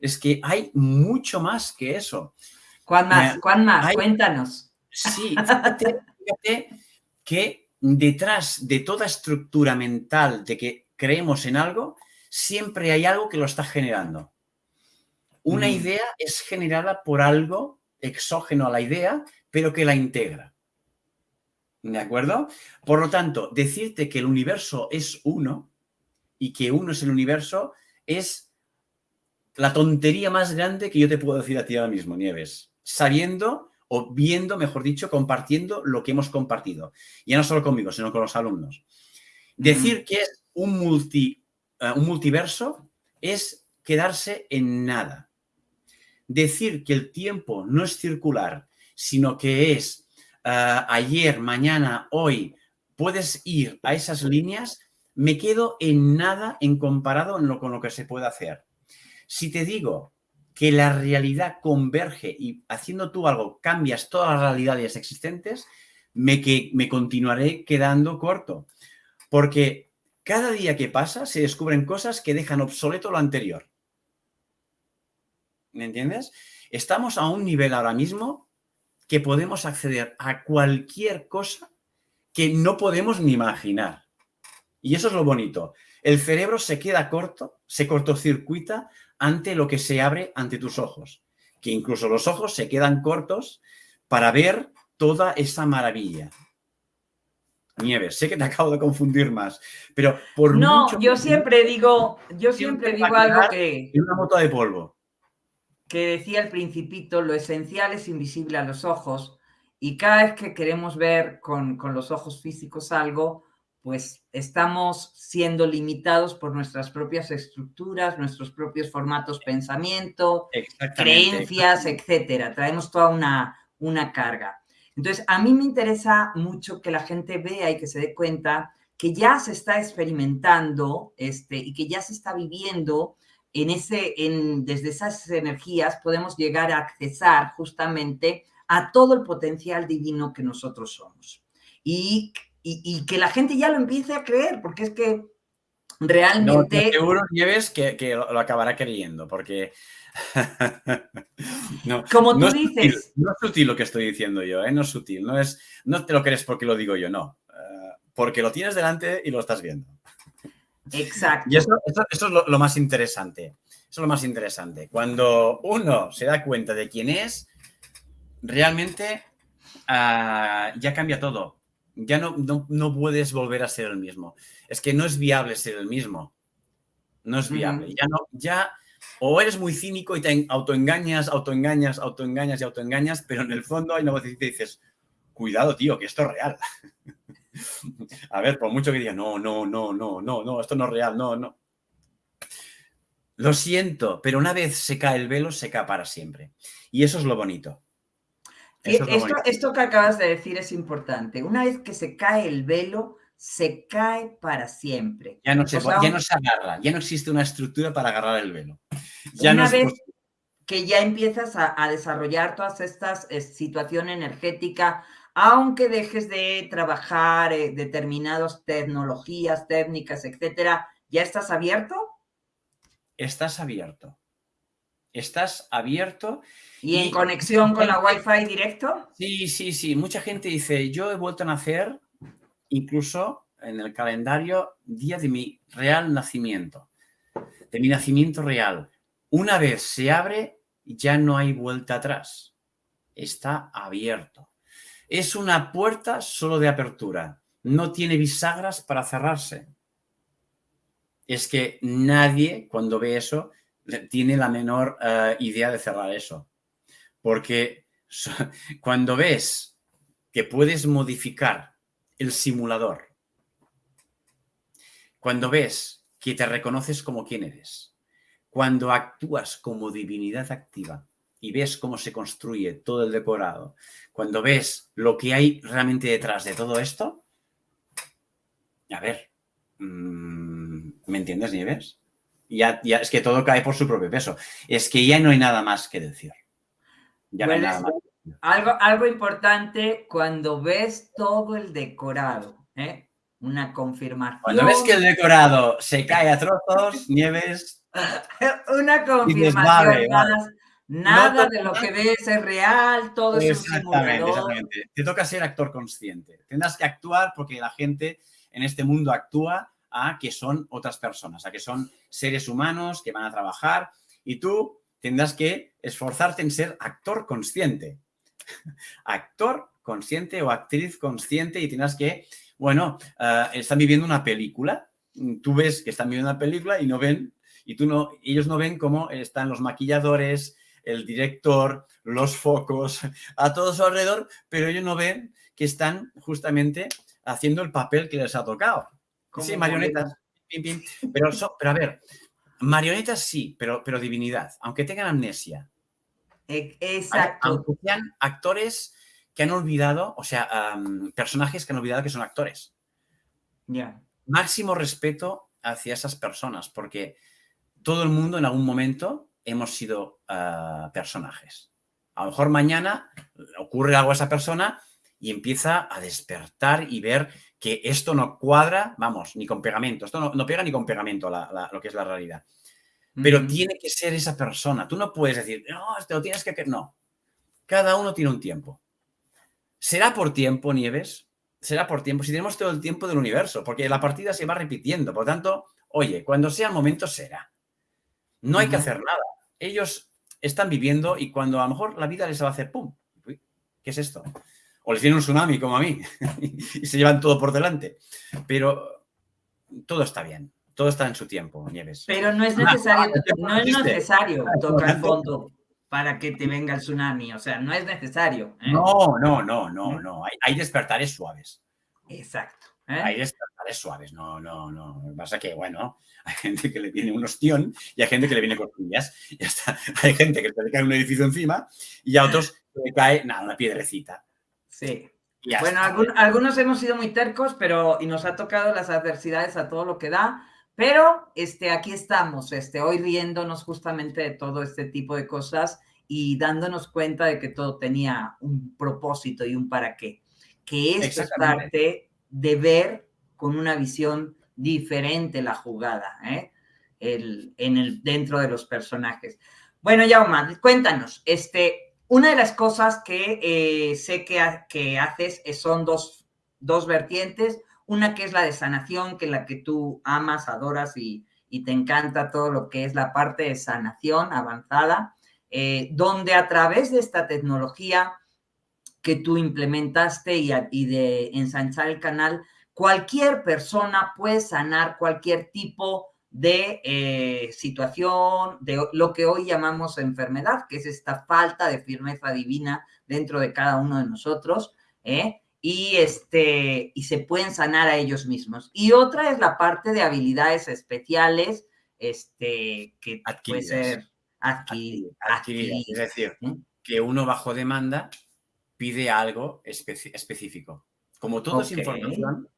Es que hay mucho más que eso. ¿Cuán más? Eh, ¿Cuán más? Cuéntanos. Sí, fíjate, que detrás de toda estructura mental de que creemos en algo, siempre hay algo que lo está generando. Una mm. idea es generada por algo exógeno a la idea, pero que la integra. ¿De acuerdo? Por lo tanto, decirte que el universo es uno y que uno es el universo es la tontería más grande que yo te puedo decir a ti ahora mismo, Nieves. sabiendo o viendo, mejor dicho, compartiendo lo que hemos compartido. Ya no solo conmigo, sino con los alumnos. Decir que es un, multi, eh, un multiverso es quedarse en nada. Decir que el tiempo no es circular, sino que es eh, ayer, mañana, hoy, puedes ir a esas líneas, me quedo en nada en comparado con lo que se puede hacer. Si te digo que la realidad converge y haciendo tú algo cambias todas las realidades existentes, me, que, me continuaré quedando corto. Porque cada día que pasa se descubren cosas que dejan obsoleto lo anterior. ¿Me entiendes? Estamos a un nivel ahora mismo que podemos acceder a cualquier cosa que no podemos ni imaginar. Y eso es lo bonito. El cerebro se queda corto, se cortocircuita ante lo que se abre ante tus ojos. Que incluso los ojos se quedan cortos para ver toda esa maravilla. Nieves, sé que te acabo de confundir más, pero por No, yo siempre digo, yo siempre, digo algo que... una moto de polvo. Que decía el principito, lo esencial es invisible a los ojos y cada vez que queremos ver con, con los ojos físicos algo, pues estamos siendo limitados por nuestras propias estructuras, nuestros propios formatos pensamiento, creencias, etcétera. Traemos toda una, una carga. Entonces, a mí me interesa mucho que la gente vea y que se dé cuenta que ya se está experimentando este, y que ya se está viviendo en ese, en, desde esas energías podemos llegar a accesar justamente a todo el potencial divino que nosotros somos. Y y, que la gente ya lo empiece a creer, porque es que realmente... No, seguro, Nieves, que, que lo, acabará creyendo, porque... no, Como tú dices... no es sutil lo que estoy diciendo yo, ¿eh? no es sutil, no, es, no te lo crees porque lo digo yo, no. Eh, porque lo tienes delante y lo estás viendo. Exacto. Y eso, es lo, más interesante. Eso es lo más interesante. Cuando uno se da cuenta de quién es, realmente ah, ya cambia todo ya no, no, puedes volver a ser el mismo. Es que no es viable ser el mismo. No es viable. Ya no, ya, o eres muy cínico y te autoengañas, autoengañas, autoengañas y autoengañas, pero en el fondo hay una voz que dices, cuidado, tío, que esto es real. a ver, por mucho que diga, no, no, no, no, no, no, esto no es real, no, no. Lo siento, pero una vez se cae el velo, se cae para siempre. Y eso es lo bonito. Esto, que acabas de decir es importante. Una vez que se cae el velo, se cae para siempre. Ya no se, ya no se agarra, ya no existe una estructura para agarrar el velo. Ya una vez que ya empiezas a, desarrollar todas estas eh, situaciones energéticas, aunque dejes de trabajar eh, determinadas tecnologías, técnicas, etcétera, ¿ya estás abierto? Estás abierto. Estás abierto ¿Y, en conexión con la Wi-Fi directo? Sí, sí, sí. Mucha gente dice, yo he vuelto a nacer incluso en el calendario día de mi real nacimiento, de mi nacimiento real. Una vez se abre, ya no hay vuelta atrás. Está abierto. Es una puerta solo de apertura. No tiene bisagras para cerrarse. Es que nadie, cuando ve eso, tiene la menor eh, idea de cerrar eso. Porque cuando ves que puedes modificar el simulador, cuando ves que te reconoces como quien eres, cuando actúas como divinidad activa y ves cómo se construye todo el decorado, cuando ves lo que hay realmente detrás de todo esto, a ver, mm, ¿me entiendes, Nieves? Ya, ya, es que todo cae por su propio peso. Es que ya no hay nada más que decir. Algo, algo importante cuando ves todo el decorado, ¿eh? una confirmación. Cuando ves que el decorado se cae a trozos, nieves. una confirmación Nada de lo que ves es real, todo es un Exactamente. Te toca ser actor consciente. Tendrás que actuar porque la gente en este mundo actúa a que son otras personas, a que son seres humanos que van a trabajar y tú tendrás que esforzarte en ser actor consciente. actor consciente o actriz consciente y tendrás que, bueno, eh, están viviendo una película, tú ves que están viviendo una película y no ven, y tú no, ellos no ven cómo están los maquilladores, el director, los focos, a todo su alrededor, pero ellos no ven que están justamente haciendo el papel que les ha tocado. Sí, marionetas. Pero, pero a ver, marionetas sí, pero, pero divinidad, aunque tengan amnesia. E, exacto. Aunque sean actores que han olvidado, o sea, personajes que han olvidado que son actores. Ya. Máximo respeto hacia esas personas, porque todo el mundo en algún momento hemos sido ah, personajes. A lo mejor mañana ocurre algo a esa persona y empieza a despertar y ver que esto no cuadra, vamos, ni con pegamento, esto no, pega ni con pegamento lo que es la realidad. Pero tiene que ser esa persona. Tú no puedes decir, no, te lo tienes que... No. Cada uno tiene un tiempo. ¿Será por tiempo, Nieves? Será por tiempo. Si tenemos todo el tiempo del universo, porque la partida se va repitiendo. Por tanto, oye, cuando sea el momento será. No hay que hacer nada. Ellos están viviendo y cuando a lo mejor la vida les va a hacer ¡pum! ¿Qué es esto? O les viene un tsunami como a mí y se llevan todo por delante. Pero todo está bien, todo está en su tiempo, Nieves. Pero no es necesario, no es necesario tocar fondo para que te venga el tsunami, o sea, no es necesario. ¿eh? No, no, no, no, no, hay, despertares suaves. Exacto. ¿eh? Hay despertares suaves, no, no, no. Lo que pasa que, bueno, hay gente que le viene un ostión y hay gente que le viene costillas. Y hasta hay gente que le cae un edificio encima y a otros le cae, nada, una piedrecita. Sí. bueno, algunos hemos sido muy tercos, pero y nos ha tocado las adversidades a todo lo que da, pero este, aquí estamos, este, hoy riéndonos justamente de todo este tipo de cosas y dándonos cuenta de que todo tenía un propósito y un para qué. Que esto es parte de ver con una visión diferente la jugada, ¿eh? el, en el, dentro de los personajes. Bueno, Yauma, cuéntanos, este, una de las cosas que eh, sé que, que haces son dos, dos, vertientes. Una que es la de sanación, que es la que tú amas, adoras y, te encanta todo lo que es la parte de sanación avanzada, eh, donde a través de esta tecnología que tú implementaste y, y de ensanchar el canal, cualquier persona puede sanar cualquier tipo de eh, situación, de lo que hoy llamamos enfermedad, que es esta falta de firmeza divina dentro de cada uno de nosotros, ¿eh? y, este, y se pueden sanar a ellos mismos. Y otra es la parte de habilidades especiales, este, que puede ser adquiridas. Es decir, ¿eh? que uno bajo demanda pide algo específico. Como todo es información,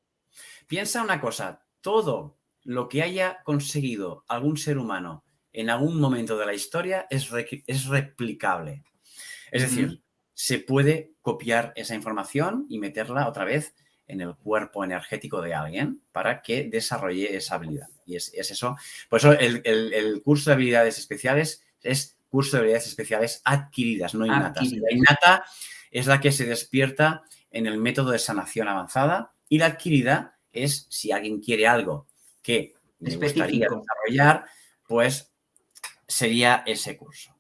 piensa una cosa, todo lo que haya conseguido algún ser humano en algún momento de la historia es, es replicable. Es decir, se puede copiar esa información y meterla otra vez en el cuerpo energético de alguien para que desarrolle esa habilidad. Y es, eso. Por eso el, curso de habilidades especiales es curso de habilidades especiales adquiridas, no innatas. La innata es la que se despierta en el método de sanación avanzada y la adquirida es si alguien quiere algo que me gustaría desarrollar, pues sería ese curso.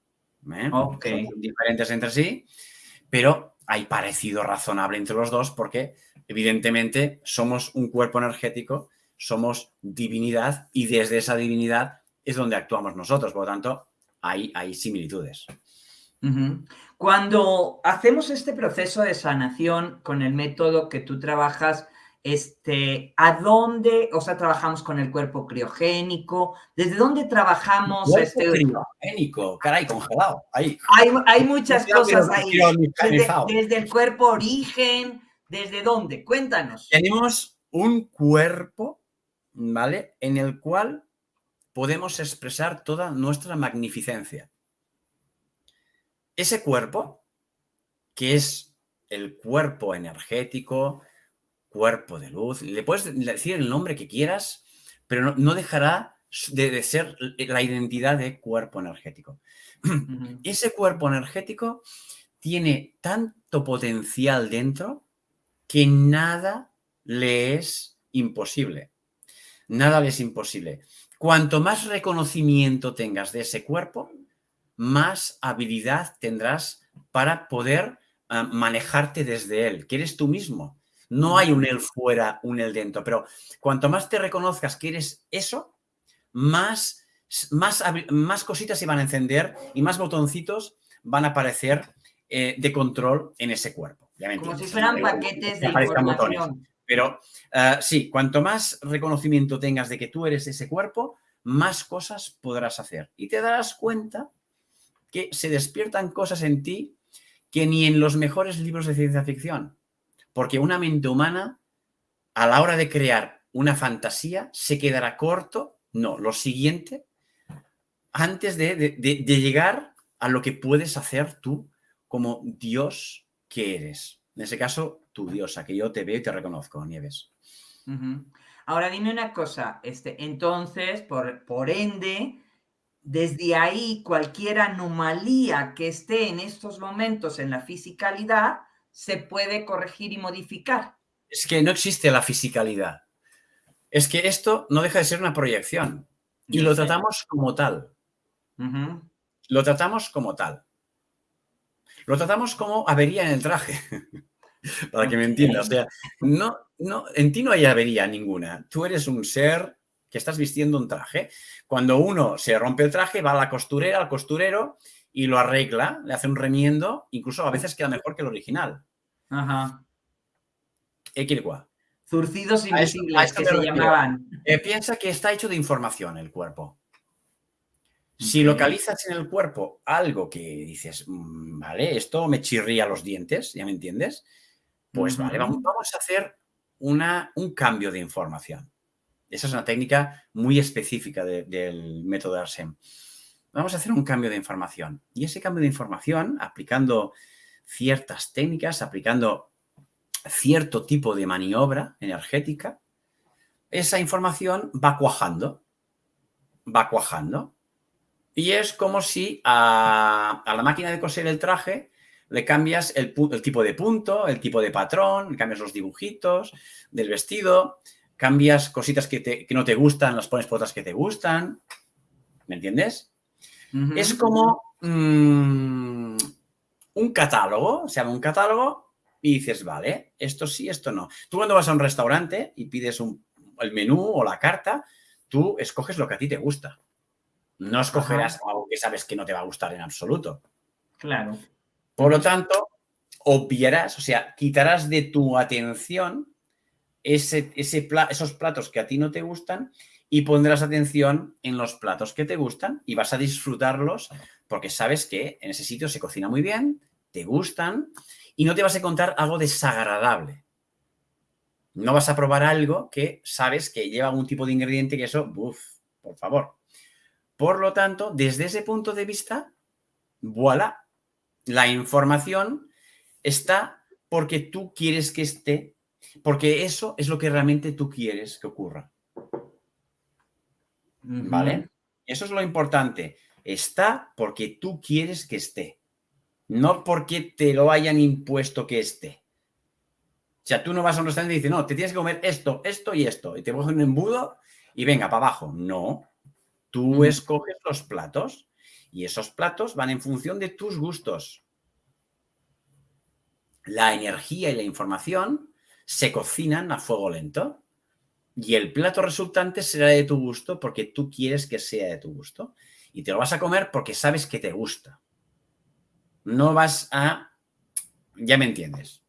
¿eh? Son diferentes entre sí, pero hay parecido razonable entre los dos porque evidentemente somos un cuerpo energético, somos divinidad y desde esa divinidad es donde actuamos nosotros. Por lo tanto, hay, hay similitudes. Cuando hacemos este proceso de sanación con el método que tú trabajas, este, ¿a dónde, o sea, trabajamos con el cuerpo criogénico? ¿Desde dónde trabajamos? este... criogénico, caray, congelado, ahí. Hay, muchas cosas ahí. Desde, el cuerpo origen, ¿desde dónde? Cuéntanos. Tenemos un cuerpo, ¿vale? En el cual podemos expresar toda nuestra magnificencia. Ese cuerpo, que es el cuerpo energético, cuerpo de luz, le puedes decir el nombre que quieras, pero no, dejará de, ser la identidad de cuerpo energético. Ese cuerpo energético tiene tanto potencial dentro que nada le es imposible. Nada le es imposible. Cuanto más reconocimiento tengas de ese cuerpo, más habilidad tendrás para poder ah, manejarte desde él, que eres tú mismo. No hay un él fuera, un él dentro, pero cuanto más te reconozcas que eres eso, más más, más cositas se van a encender y más botoncitos van a aparecer eh, de control en ese cuerpo. Como si fueran paquetes de información. Pero eh, sí, cuanto más reconocimiento tengas de que tú eres ese cuerpo, más cosas podrás hacer. Y te darás cuenta que se despiertan cosas en ti que ni en los mejores libros de ciencia ficción. Porque una mente humana, a la hora de crear una fantasía, se quedará corto, no, lo siguiente, antes de, llegar a lo que puedes hacer tú como Dios que eres. En ese caso, tu diosa, que yo te veo y te reconozco, Nieves. Ahora dime una cosa, este, entonces, por, por ende, desde ahí cualquier anomalía que esté en estos momentos en la fisicalidad se puede corregir y modificar. Es que no existe la fisicalidad. Es que esto no deja de ser una proyección y lo tratamos como tal. Lo tratamos como tal. Lo tratamos como avería en el traje. Para que me entiendas. O sea, no, no, en ti no hay avería ninguna. Tú eres un ser que estás vistiendo un traje. Cuando uno se rompe el traje, va a la costurera, al costurero y lo arregla, le hace un remiendo, incluso a veces queda mejor que el original. Ajá. Equilqua. Zurcidos invisibles que se llamaban. Eh, piensa que está hecho de información el cuerpo. Si localizas en el cuerpo algo que dices, mm, vale, esto me chirría los dientes, ¿ya me entiendes? Pues vale, vamos, a hacer una, un cambio de información. Esa es una técnica muy específica del método ARSEM. Vamos a hacer un cambio de información. Y ese cambio de información, aplicando ciertas técnicas, aplicando cierto tipo de maniobra energética, esa información va cuajando, va cuajando. Y es como si a, la máquina de coser el traje le cambias el, tipo de punto, el tipo de patrón, cambias los dibujitos del vestido, cambias cositas que, no te gustan, las pones por otras que te gustan. ¿Me entiendes? Es como mm, un catálogo, se llama un catálogo y dices, vale, esto sí, esto no. Tú cuando vas a un restaurante y pides el menú o la carta, tú escoges lo que a ti te gusta. No escogerás algo que sabes que no te va a gustar en absoluto. Claro. Por lo tanto, obviarás, o sea, quitarás de tu atención ese, esos platos que a ti no te gustan y pondrás atención en los platos que te gustan y vas a disfrutarlos porque sabes que en ese sitio se cocina muy bien, te gustan y no te vas a encontrar algo desagradable. No vas a probar algo que sabes que lleva algún tipo de ingrediente que eso, uff, por favor. Por lo tanto, desde ese punto de vista, voilà, la información está porque tú quieres que esté porque eso es lo que realmente tú quieres que ocurra. ¿Vale? Eso es lo importante. Está porque tú quieres que esté. No porque te lo hayan impuesto que esté. O sea, tú no vas a un restaurante y dices, no, te tienes que comer esto, esto y esto. Y te coges un embudo y venga, para abajo. No. Tú escoges los platos y esos platos van en función de tus gustos. La energía y la información se cocinan a fuego lento y el plato resultante será de tu gusto porque tú quieres que sea de tu gusto. Y te lo vas a comer porque sabes que te gusta. No vas a... Ya me entiendes.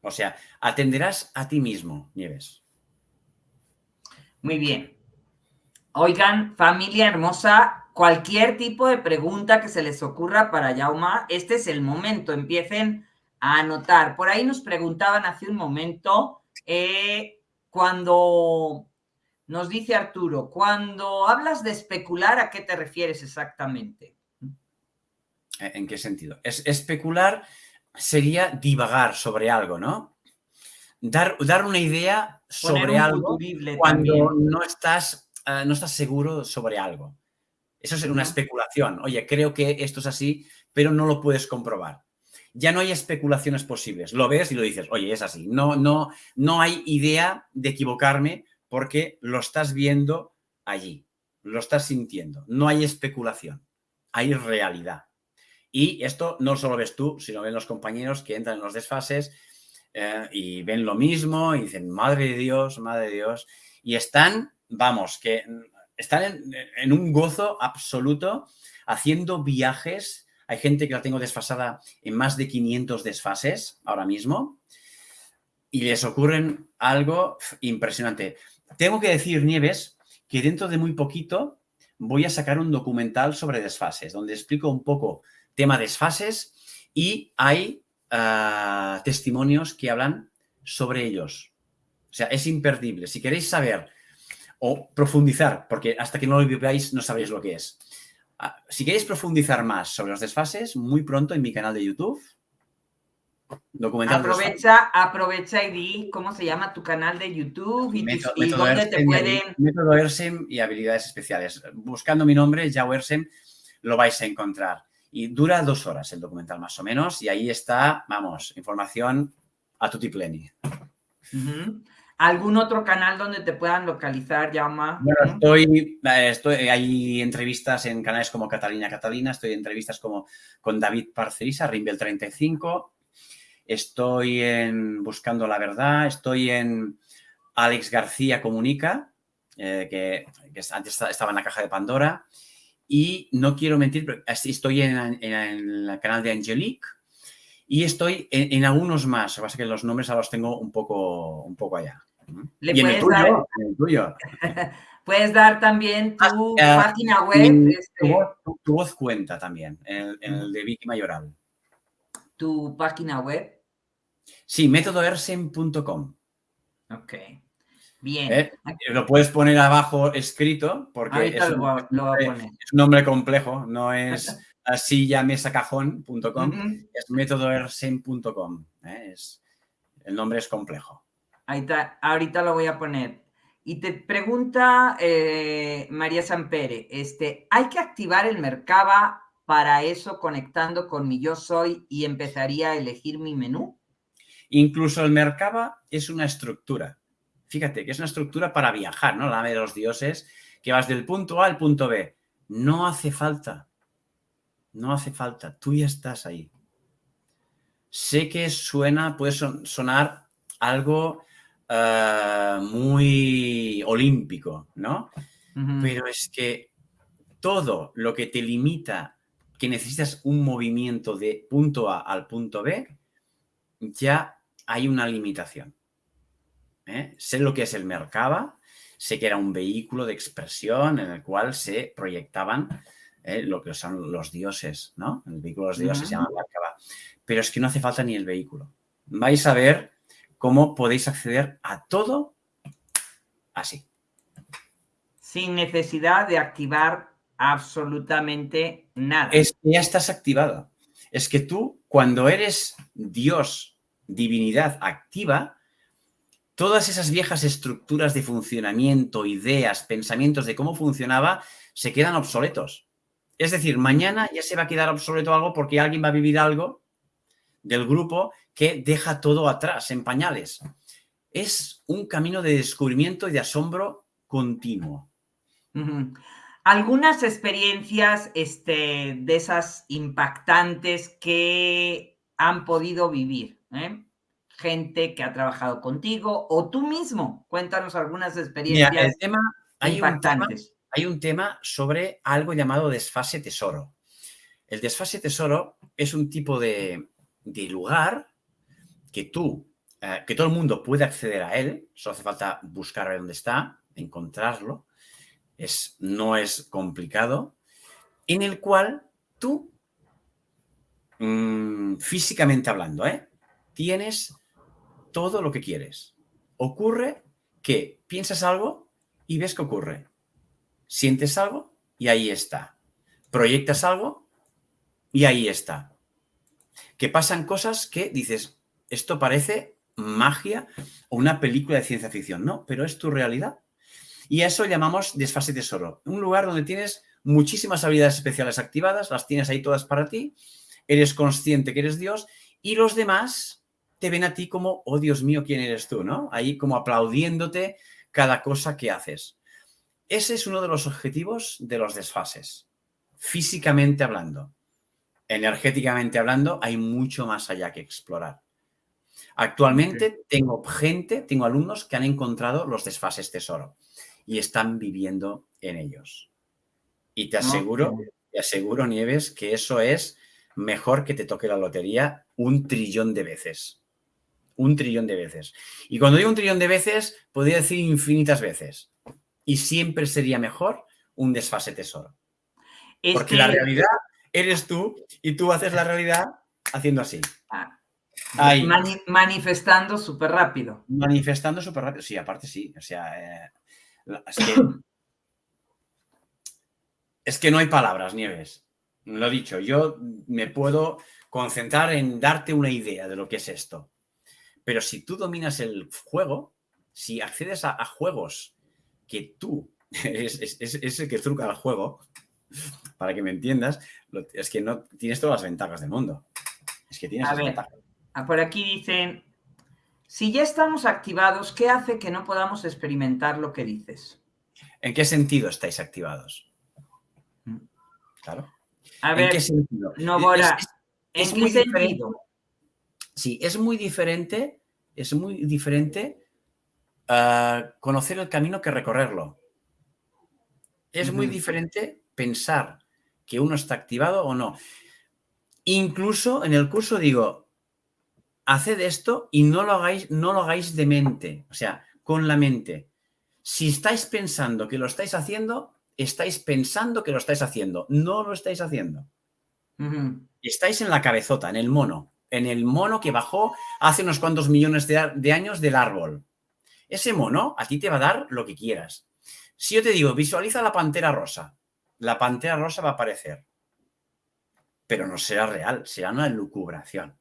O sea, atenderás a ti mismo, Nieves. Muy bien. Oigan, familia hermosa, cualquier tipo de pregunta que se les ocurra para Yauma, este es el momento. Empiecen a anotar. Por ahí nos preguntaban hace un momento, eh, cuando nos dice Arturo, cuando hablas de especular, ¿a qué te refieres exactamente? ¿En qué sentido? Es, especular sería divagar sobre algo, ¿no? Dar, dar una idea sobre algo cuando no estás, eh, no estás seguro sobre algo. Eso es una especulación. Oye, creo que esto es así, pero no lo puedes comprobar ya no hay especulaciones posibles. Lo ves y lo dices, oye, es así. No, no, no hay idea de equivocarme porque lo estás viendo allí, lo estás sintiendo. No hay especulación, hay realidad. Y esto no solo ves tú, sino ven los compañeros que entran en los desfases eh, y ven lo mismo y dicen, madre de Dios, madre de Dios. Y están, vamos, que están en, un gozo absoluto haciendo viajes. Hay gente que la tengo desfasada en más de 500 desfases ahora mismo y les ocurren algo impresionante. Tengo que decir, Nieves, que dentro de muy poquito voy a sacar un documental sobre desfases, donde explico un poco tema desfases y hay ah, testimonios que hablan sobre ellos. O sea, es imperdible. Si queréis saber o profundizar, porque hasta que no lo veáis no sabéis lo que es. Ah, si queréis profundizar más sobre los desfases, muy pronto en mi canal de YouTube. Documental aprovecha, aprovecha y di cómo se llama tu canal de YouTube y, dónde te pueden... Método ERSEM y habilidades especiales. Buscando mi nombre, Yao ERSEM, lo vais a encontrar. Y dura dos horas el documental más o menos y ahí está, vamos, información a tutti pleni. ¿Algún otro canal donde te puedan localizar, Llama? Bueno, estoy, eh, estoy, hay entrevistas en canales como Catalina Catalina, estoy en entrevistas como con David Parcerisa, Rimbel 35, estoy en Buscando la Verdad, estoy en Alex García Comunica, eh, que, antes estaba en la caja de Pandora, y no quiero mentir, pero estoy en, el canal de Angelique, y estoy en, algunos más, lo que pasa es que los nombres ahora los tengo un poco, un poco allá. ¿Le y dar, el tuyo. puedes dar también tu ah, página web. Este tu, voz, cuenta también, en, el de Vicky Mayoral. ¿Tu página web? Sí, métodoersen.com. Ok. Bien. ¿Eh? Lo puedes poner abajo escrito porque es, un, es, un, nombre complejo, no es así ya mesacajón.com, es métodoersen.com. ¿eh? el nombre es complejo. Ahí está, ahorita lo voy a poner. Y te pregunta eh, María Sampere, este, ¿hay que activar el Mercaba para eso conectando con mi yo soy y empezaría a elegir mi menú? Incluso el Mercaba es una estructura. Fíjate que es una estructura para viajar, ¿no? La de los dioses, que vas del punto A al punto B. No hace falta. No hace falta. Tú ya estás ahí. Sé que suena, puede sonar algo eh, muy olímpico, ¿no? Pero es que todo lo que te limita, que necesitas un movimiento de punto A al punto B, ya hay una limitación. ¿eh? Sé lo que es el Merkaba, sé que era un vehículo de expresión en el cual se proyectaban ¿eh? lo que son los dioses, ¿no? El vehículo de los dioses se llama Merkaba. Pero es que no hace falta ni el vehículo. Vais a ver cómo podéis acceder a todo así. Sin necesidad de activar absolutamente nada. Es que ya estás activado. Es que tú, cuando eres Dios, divinidad activa, todas esas viejas estructuras de funcionamiento, ideas, pensamientos de cómo funcionaba, se quedan obsoletos. Es decir, mañana ya se va a quedar obsoleto algo porque alguien va a vivir algo del grupo que deja todo atrás, en pañales. Es un camino de descubrimiento y de asombro continuo. Algunas experiencias este, de esas impactantes que han podido vivir, ¿eh? gente que ha trabajado contigo o tú mismo. Cuéntanos algunas experiencias tema, impactantes. hay un tema sobre algo llamado desfase tesoro. El desfase tesoro es un tipo de, de lugar que tú, eh, que todo el mundo puede acceder a él, solo hace falta buscar a dónde está, encontrarlo, es, no es complicado, en el cual tú, mm, físicamente hablando, ¿eh? tienes todo lo que quieres. Ocurre que piensas algo y ves que ocurre. Sientes algo y ahí está. Proyectas algo y ahí está. Que pasan cosas que dices, esto parece magia o una película de ciencia ficción, ¿no? Pero es tu realidad. Y a eso llamamos desfase tesoro. Un lugar donde tienes muchísimas habilidades especiales activadas, las tienes ahí todas para ti, eres consciente que eres Dios y los demás te ven a ti como, oh Dios mío, ¿quién eres tú? ¿no? Ahí como aplaudiéndote cada cosa que haces. Ese es uno de los objetivos de los desfases, físicamente hablando. Energéticamente hablando, hay mucho más allá que explorar. Actualmente tengo gente, tengo alumnos que han encontrado los desfases tesoro. y están viviendo en ellos. Y te aseguro, te aseguro, Nieves, que eso es mejor que te toque la lotería un trillón de veces. Un trillón de veces. Y cuando digo un trillón de veces, podría decir infinitas veces. Y siempre sería mejor un desfase tesoro. Porque la realidad eres tú y tú haces la realidad haciendo así. Ah, manifestando súper rápido. Manifestando súper rápido. Sí, aparte sí. O sea, eh, es, que, es que no hay palabras, Nieves. Lo dicho, yo me puedo concentrar en darte una idea de lo que es esto. Pero si tú dominas el juego, si accedes a, juegos que tú es, es, el que truca el juego, para que me entiendas, es que no tienes todas las ventajas del mundo. Es que tienes las ventajas. Ah, por aquí dicen, si ya estamos activados, ¿qué hace que no podamos experimentar lo que dices? ¿En qué sentido estáis activados? Mm. Claro. A ver, ¿En qué sentido? Es, muy sentido? Sí, es muy diferente, es muy diferente ah, conocer el camino que recorrerlo. Es muy diferente pensar que uno está activado o no. Incluso en el curso digo, haced esto y no lo hagáis, no lo hagáis de mente, o sea, con la mente. Si estáis pensando que lo estáis haciendo, estáis pensando que lo estáis haciendo, no lo estáis haciendo. Estáis en la cabezota, en el mono, en el mono que bajó hace unos cuantos millones de, de años del árbol. Ese mono a ti te va a dar lo que quieras. Si yo te digo, visualiza la pantera rosa, la pantera rosa va a aparecer. Pero no será real, será una lucubración.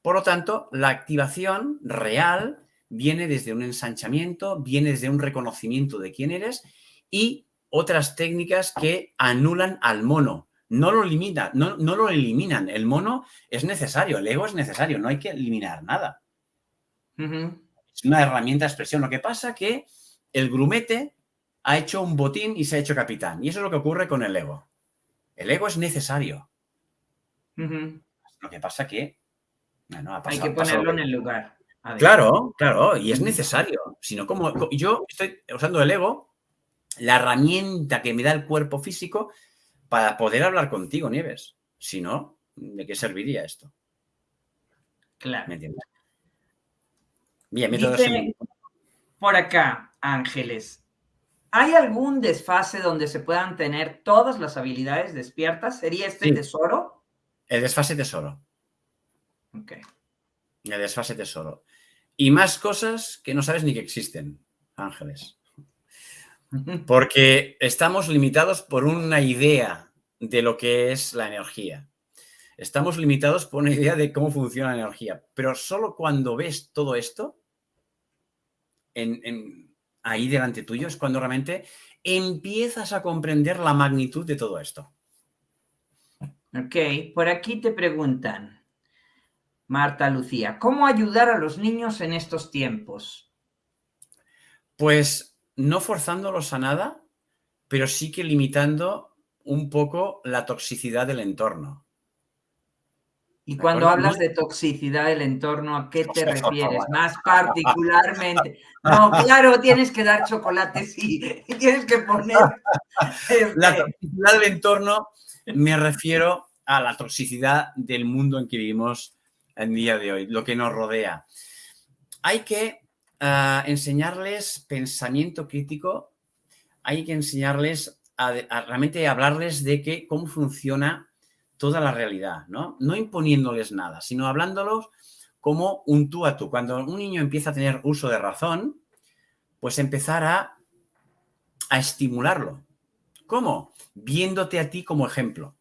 Por lo tanto, la activación real viene desde un ensanchamiento, viene desde un reconocimiento de quién eres y otras técnicas que anulan al mono. No lo, limita, no, no lo eliminan. El mono es necesario, el ego es necesario, no hay que eliminar nada. Es una herramienta de expresión. Lo que pasa que el grumete ha hecho un botín y se ha hecho capitán. Y eso es lo que ocurre con el ego. El ego es necesario. Lo que pasa que... Hay que ponerlo en el lugar. Claro, claro, y es necesario. Sino como yo estoy usando el ego, la herramienta que me da el cuerpo físico para poder hablar contigo, Nieves. Si no, ¿de qué serviría esto? Claro. ¿Me entiendes? Bien, Dice, Por acá, Ángeles. ¿Hay algún desfase donde se puedan tener todas las habilidades despiertas? ¿Sería este tesoro? El desfase tesoro. Ok. El desfase tesoro. Y más cosas que no sabes ni que existen, Ángeles. Porque estamos limitados por una idea de lo que es la energía. Estamos limitados por una idea de cómo funciona la energía. Pero solo cuando ves todo esto, en ahí delante tuyo es cuando realmente empiezas a comprender la magnitud de todo esto. Ok, por aquí te preguntan, Marta Lucía, ¿cómo ayudar a los niños en estos tiempos? Pues no forzándolos a nada, pero sí que limitando un poco la toxicidad del entorno. Y cuando hablas de toxicidad del entorno, ¿a qué te refieres? Más particularmente. No, claro, tienes que dar chocolate, sí. Tienes que poner. La este toxicidad del entorno me refiero a la toxicidad del mundo en que vivimos en día de hoy, lo que nos rodea. Hay que ah, enseñarles pensamiento crítico, hay que enseñarles a, a realmente hablarles de que, cómo funciona toda la realidad, ¿no? No imponiéndoles nada, sino hablándolos como un tú a tú. Cuando un niño empieza a tener uso de razón, pues empezar a, a estimularlo. ¿Cómo? Viéndote a ti como ejemplo.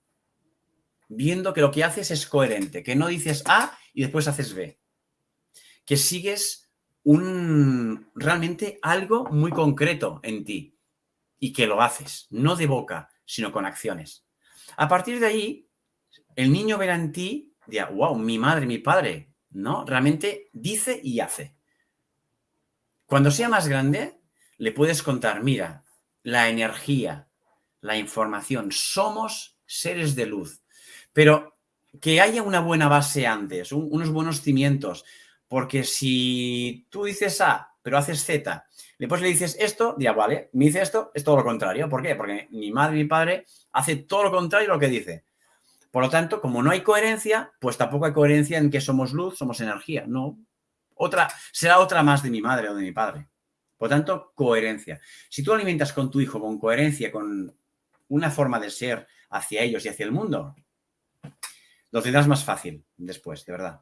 Viendo que lo que haces es coherente, que no dices A y después haces B. Que sigues un realmente algo muy concreto en ti y que lo haces, no de boca, sino con acciones. A partir de ahí, el niño verá en ti, dirá, wow, mi madre, mi padre, ¿no? Realmente dice y hace. Cuando sea más grande, le puedes contar, mira, la energía, la información, somos seres de luz, pero que haya una buena base antes, unos buenos cimientos, porque si tú dices A pero haces Z. Después le dices esto, dirá, vale, me dice esto, es todo lo contrario. ¿Por qué? Porque mi madre mi padre hace todo lo contrario a lo que dice. Por lo tanto, como no hay coherencia, pues tampoco hay coherencia en que somos luz, somos energía. No. Otra, será otra más de mi madre o de mi padre. Por lo tanto, coherencia. Si tú alimentas con tu hijo con coherencia, con una forma de ser hacia ellos y hacia el mundo, lo tendrás más fácil después, de verdad.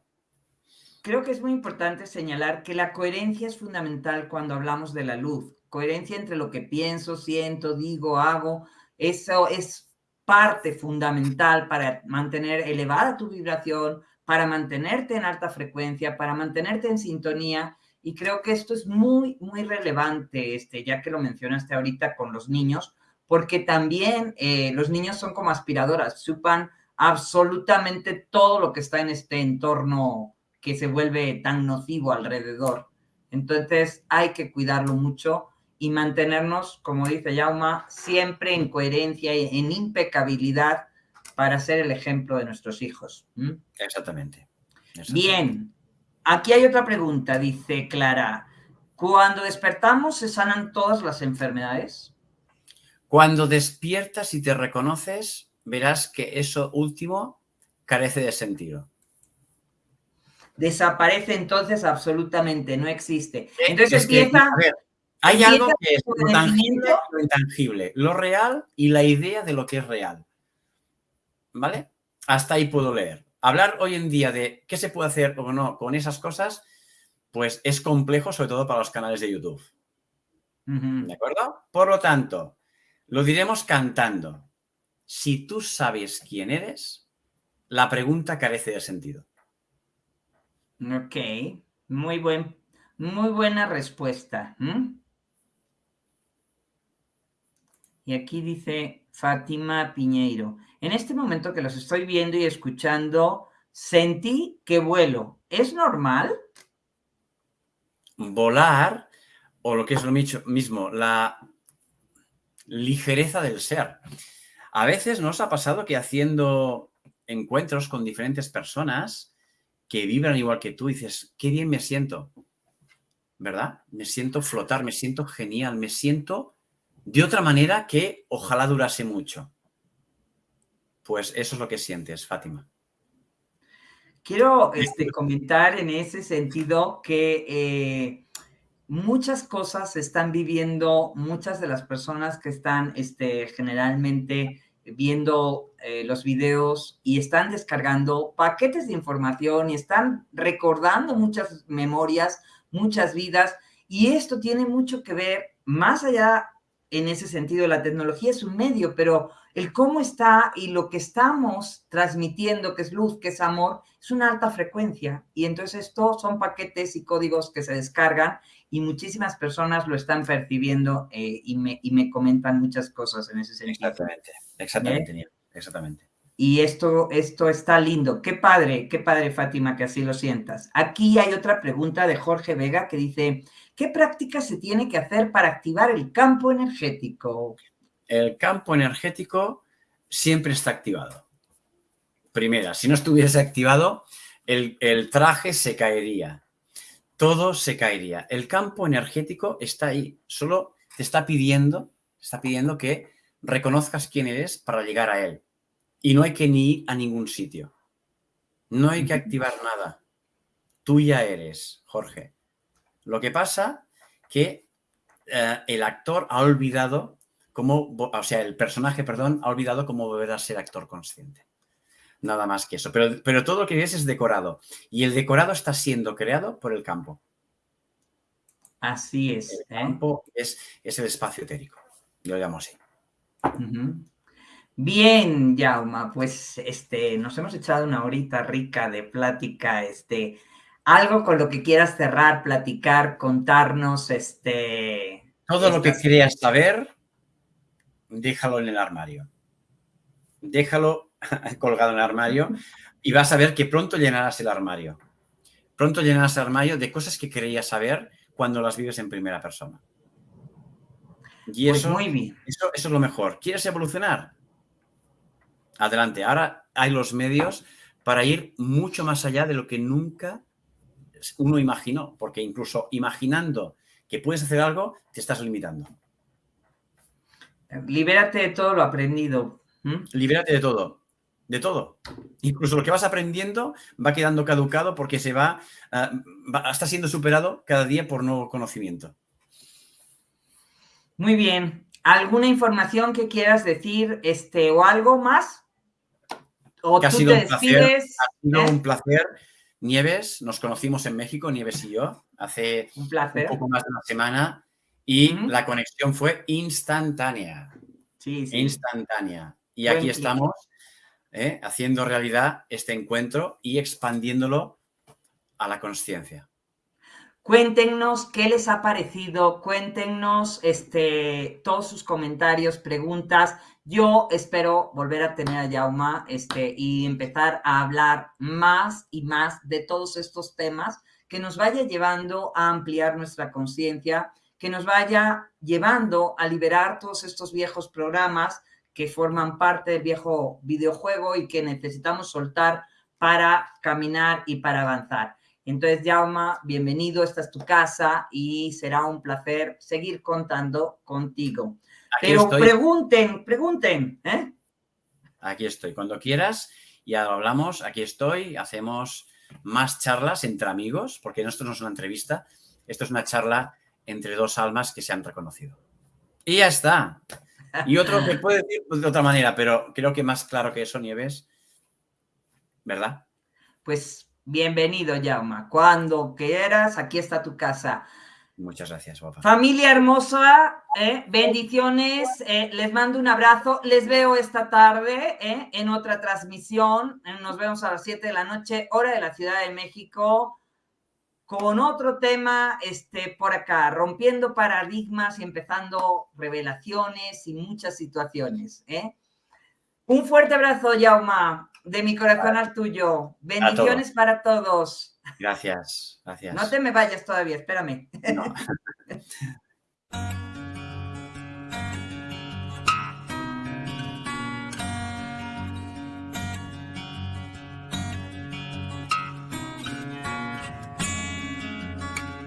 Creo que es muy importante señalar que la coherencia es fundamental cuando hablamos de la luz. Coherencia entre lo que pienso, siento, digo, hago. Eso es parte fundamental para mantener elevada tu vibración, para mantenerte en alta frecuencia, para mantenerte en sintonía. Y creo que esto es muy, muy relevante, este, ya que lo mencionaste ahorita con los niños, porque también eh, los niños son como aspiradoras, supan absolutamente todo lo que está en este entorno que se vuelve tan nocivo alrededor. Entonces hay que cuidarlo mucho y mantenernos, como dice Yauma, siempre en coherencia y en impecabilidad para ser el ejemplo de nuestros hijos. Exactamente. Bien, aquí hay otra pregunta, dice Clara. ¿Cuando despertamos se sanan todas las enfermedades? Cuando despiertas y te reconoces, verás que eso último carece de sentido. Desaparece entonces absolutamente, no existe. Entonces empieza... hay algo que es lo tangible y lo intangible, lo real y la idea de lo que es real. ¿Vale? Hasta ahí puedo leer. Hablar hoy en día de qué se puede hacer o no con esas cosas, pues es complejo, sobre todo para los canales de YouTube. ¿De acuerdo? Por lo tanto, lo diremos cantando si tú sabes quién eres, la pregunta carece de sentido. Ok, muy, buen, muy buena respuesta. Y aquí dice Fátima Piñeiro, en este momento que los estoy viendo y escuchando, sentí que vuelo. ¿Es normal? Volar, o lo que es lo mismo, la ligereza del ser. A veces nos ha pasado que haciendo encuentros con diferentes personas que vibran igual que tú, dices, qué bien me siento, ¿verdad? Me siento flotar, me siento genial, me siento de otra manera que ojalá durase mucho. Pues eso es lo que sientes, Fátima. Quiero este, comentar en ese sentido que eh, muchas cosas se están viviendo, muchas de las personas que están este, generalmente viendo eh, los videos y están descargando paquetes de información y están recordando muchas memorias, muchas vidas, y esto tiene mucho que ver, más allá en ese sentido, la tecnología es un medio, pero el cómo está y lo que estamos transmitiendo, que es luz, que es amor, es una alta frecuencia. Y entonces estos son paquetes y códigos que se descargan y muchísimas personas lo están percibiendo eh, y, me, y, me, comentan muchas cosas en ese sentido. Exactamente, exactamente, ¿Eh? exactamente. Y esto, esto está lindo. Qué padre, qué padre, Fátima, que así lo sientas. Aquí hay otra pregunta de Jorge Vega que dice, ¿qué práctica se tiene que hacer para activar el campo energético? El campo energético siempre está activado. Primera, si no estuviese activado, el, el traje se caería todo se caería. El campo energético está ahí, solo te está pidiendo, está pidiendo que reconozcas quién eres para llegar a él. Y no hay que ni ir a ningún sitio. No hay que activar nada. Tú ya eres, Jorge. Lo que pasa que eh, el actor ha olvidado cómo, o sea, el personaje, perdón, ha olvidado cómo volver a ser actor consciente nada más que eso. Pero, pero todo lo que ves es decorado y el decorado está siendo creado por el campo. Así es. El ¿eh? campo es, el espacio etérico, yo lo llamo así. Bien, Jauma, pues este, nos hemos echado una horita rica de plática, este, algo con lo que quieras cerrar, platicar, contarnos, este... Todo lo que querías saber, déjalo en el armario. Déjalo colgado en el armario y vas a ver que pronto llenarás el armario. Pronto llenarás el armario de cosas que querías saber cuando las vives en primera persona. Y pues eso, muy bien. Eso, eso es lo mejor. ¿Quieres evolucionar? Adelante. Ahora hay los medios para ir mucho más allá de lo que nunca uno imaginó, porque incluso imaginando que puedes hacer algo, te estás limitando. Libérate de todo lo aprendido. Libérate de todo, de todo. Incluso lo que vas aprendiendo va quedando caducado porque se va, ah, está siendo superado cada día por nuevo conocimiento. Muy bien. ¿Alguna información que quieras decir este, o algo más? ¿O tú ha sido, un placer, ha sido un placer. Nieves, nos conocimos en México, Nieves y yo, hace un, poco más de una semana y la conexión fue instantánea. Sí, sí. Instantánea. Y aquí estamos ¿eh? haciendo realidad este encuentro y expandiéndolo a la conciencia. Cuéntenos qué les ha parecido, cuéntenos este, todos sus comentarios, preguntas. Yo espero volver a tener a Yauma este, y empezar a hablar más y más de todos estos temas que nos vaya llevando a ampliar nuestra conciencia, que nos vaya llevando a liberar todos estos viejos programas que forman parte del viejo videojuego y que necesitamos soltar para caminar y para avanzar. Entonces, Jauma, bienvenido, esta es tu casa y será un placer seguir contando contigo. Pero pregunten, pregunten. ¿eh? Aquí estoy, cuando quieras, ya lo hablamos, aquí estoy, hacemos más charlas entre amigos, porque esto no es una entrevista, esto es una charla entre dos almas que se han reconocido. Y ya está. Y otro que puede decir de otra manera, pero creo que más claro que eso, Nieves, ¿verdad? Pues bienvenido, Jauma. Cuando quieras, aquí está tu casa. Muchas gracias, papá. Familia hermosa, ¿eh? bendiciones, eh, les mando un abrazo, les veo esta tarde ¿eh? en otra transmisión, nos vemos a las 7 de la noche, hora de la Ciudad de México, con otro tema este, por acá, rompiendo paradigmas y empezando revelaciones y muchas situaciones. Un fuerte abrazo, Yauma, de mi corazón al tuyo. Bendiciones para todos. Gracias, gracias. No te me vayas todavía, espérame.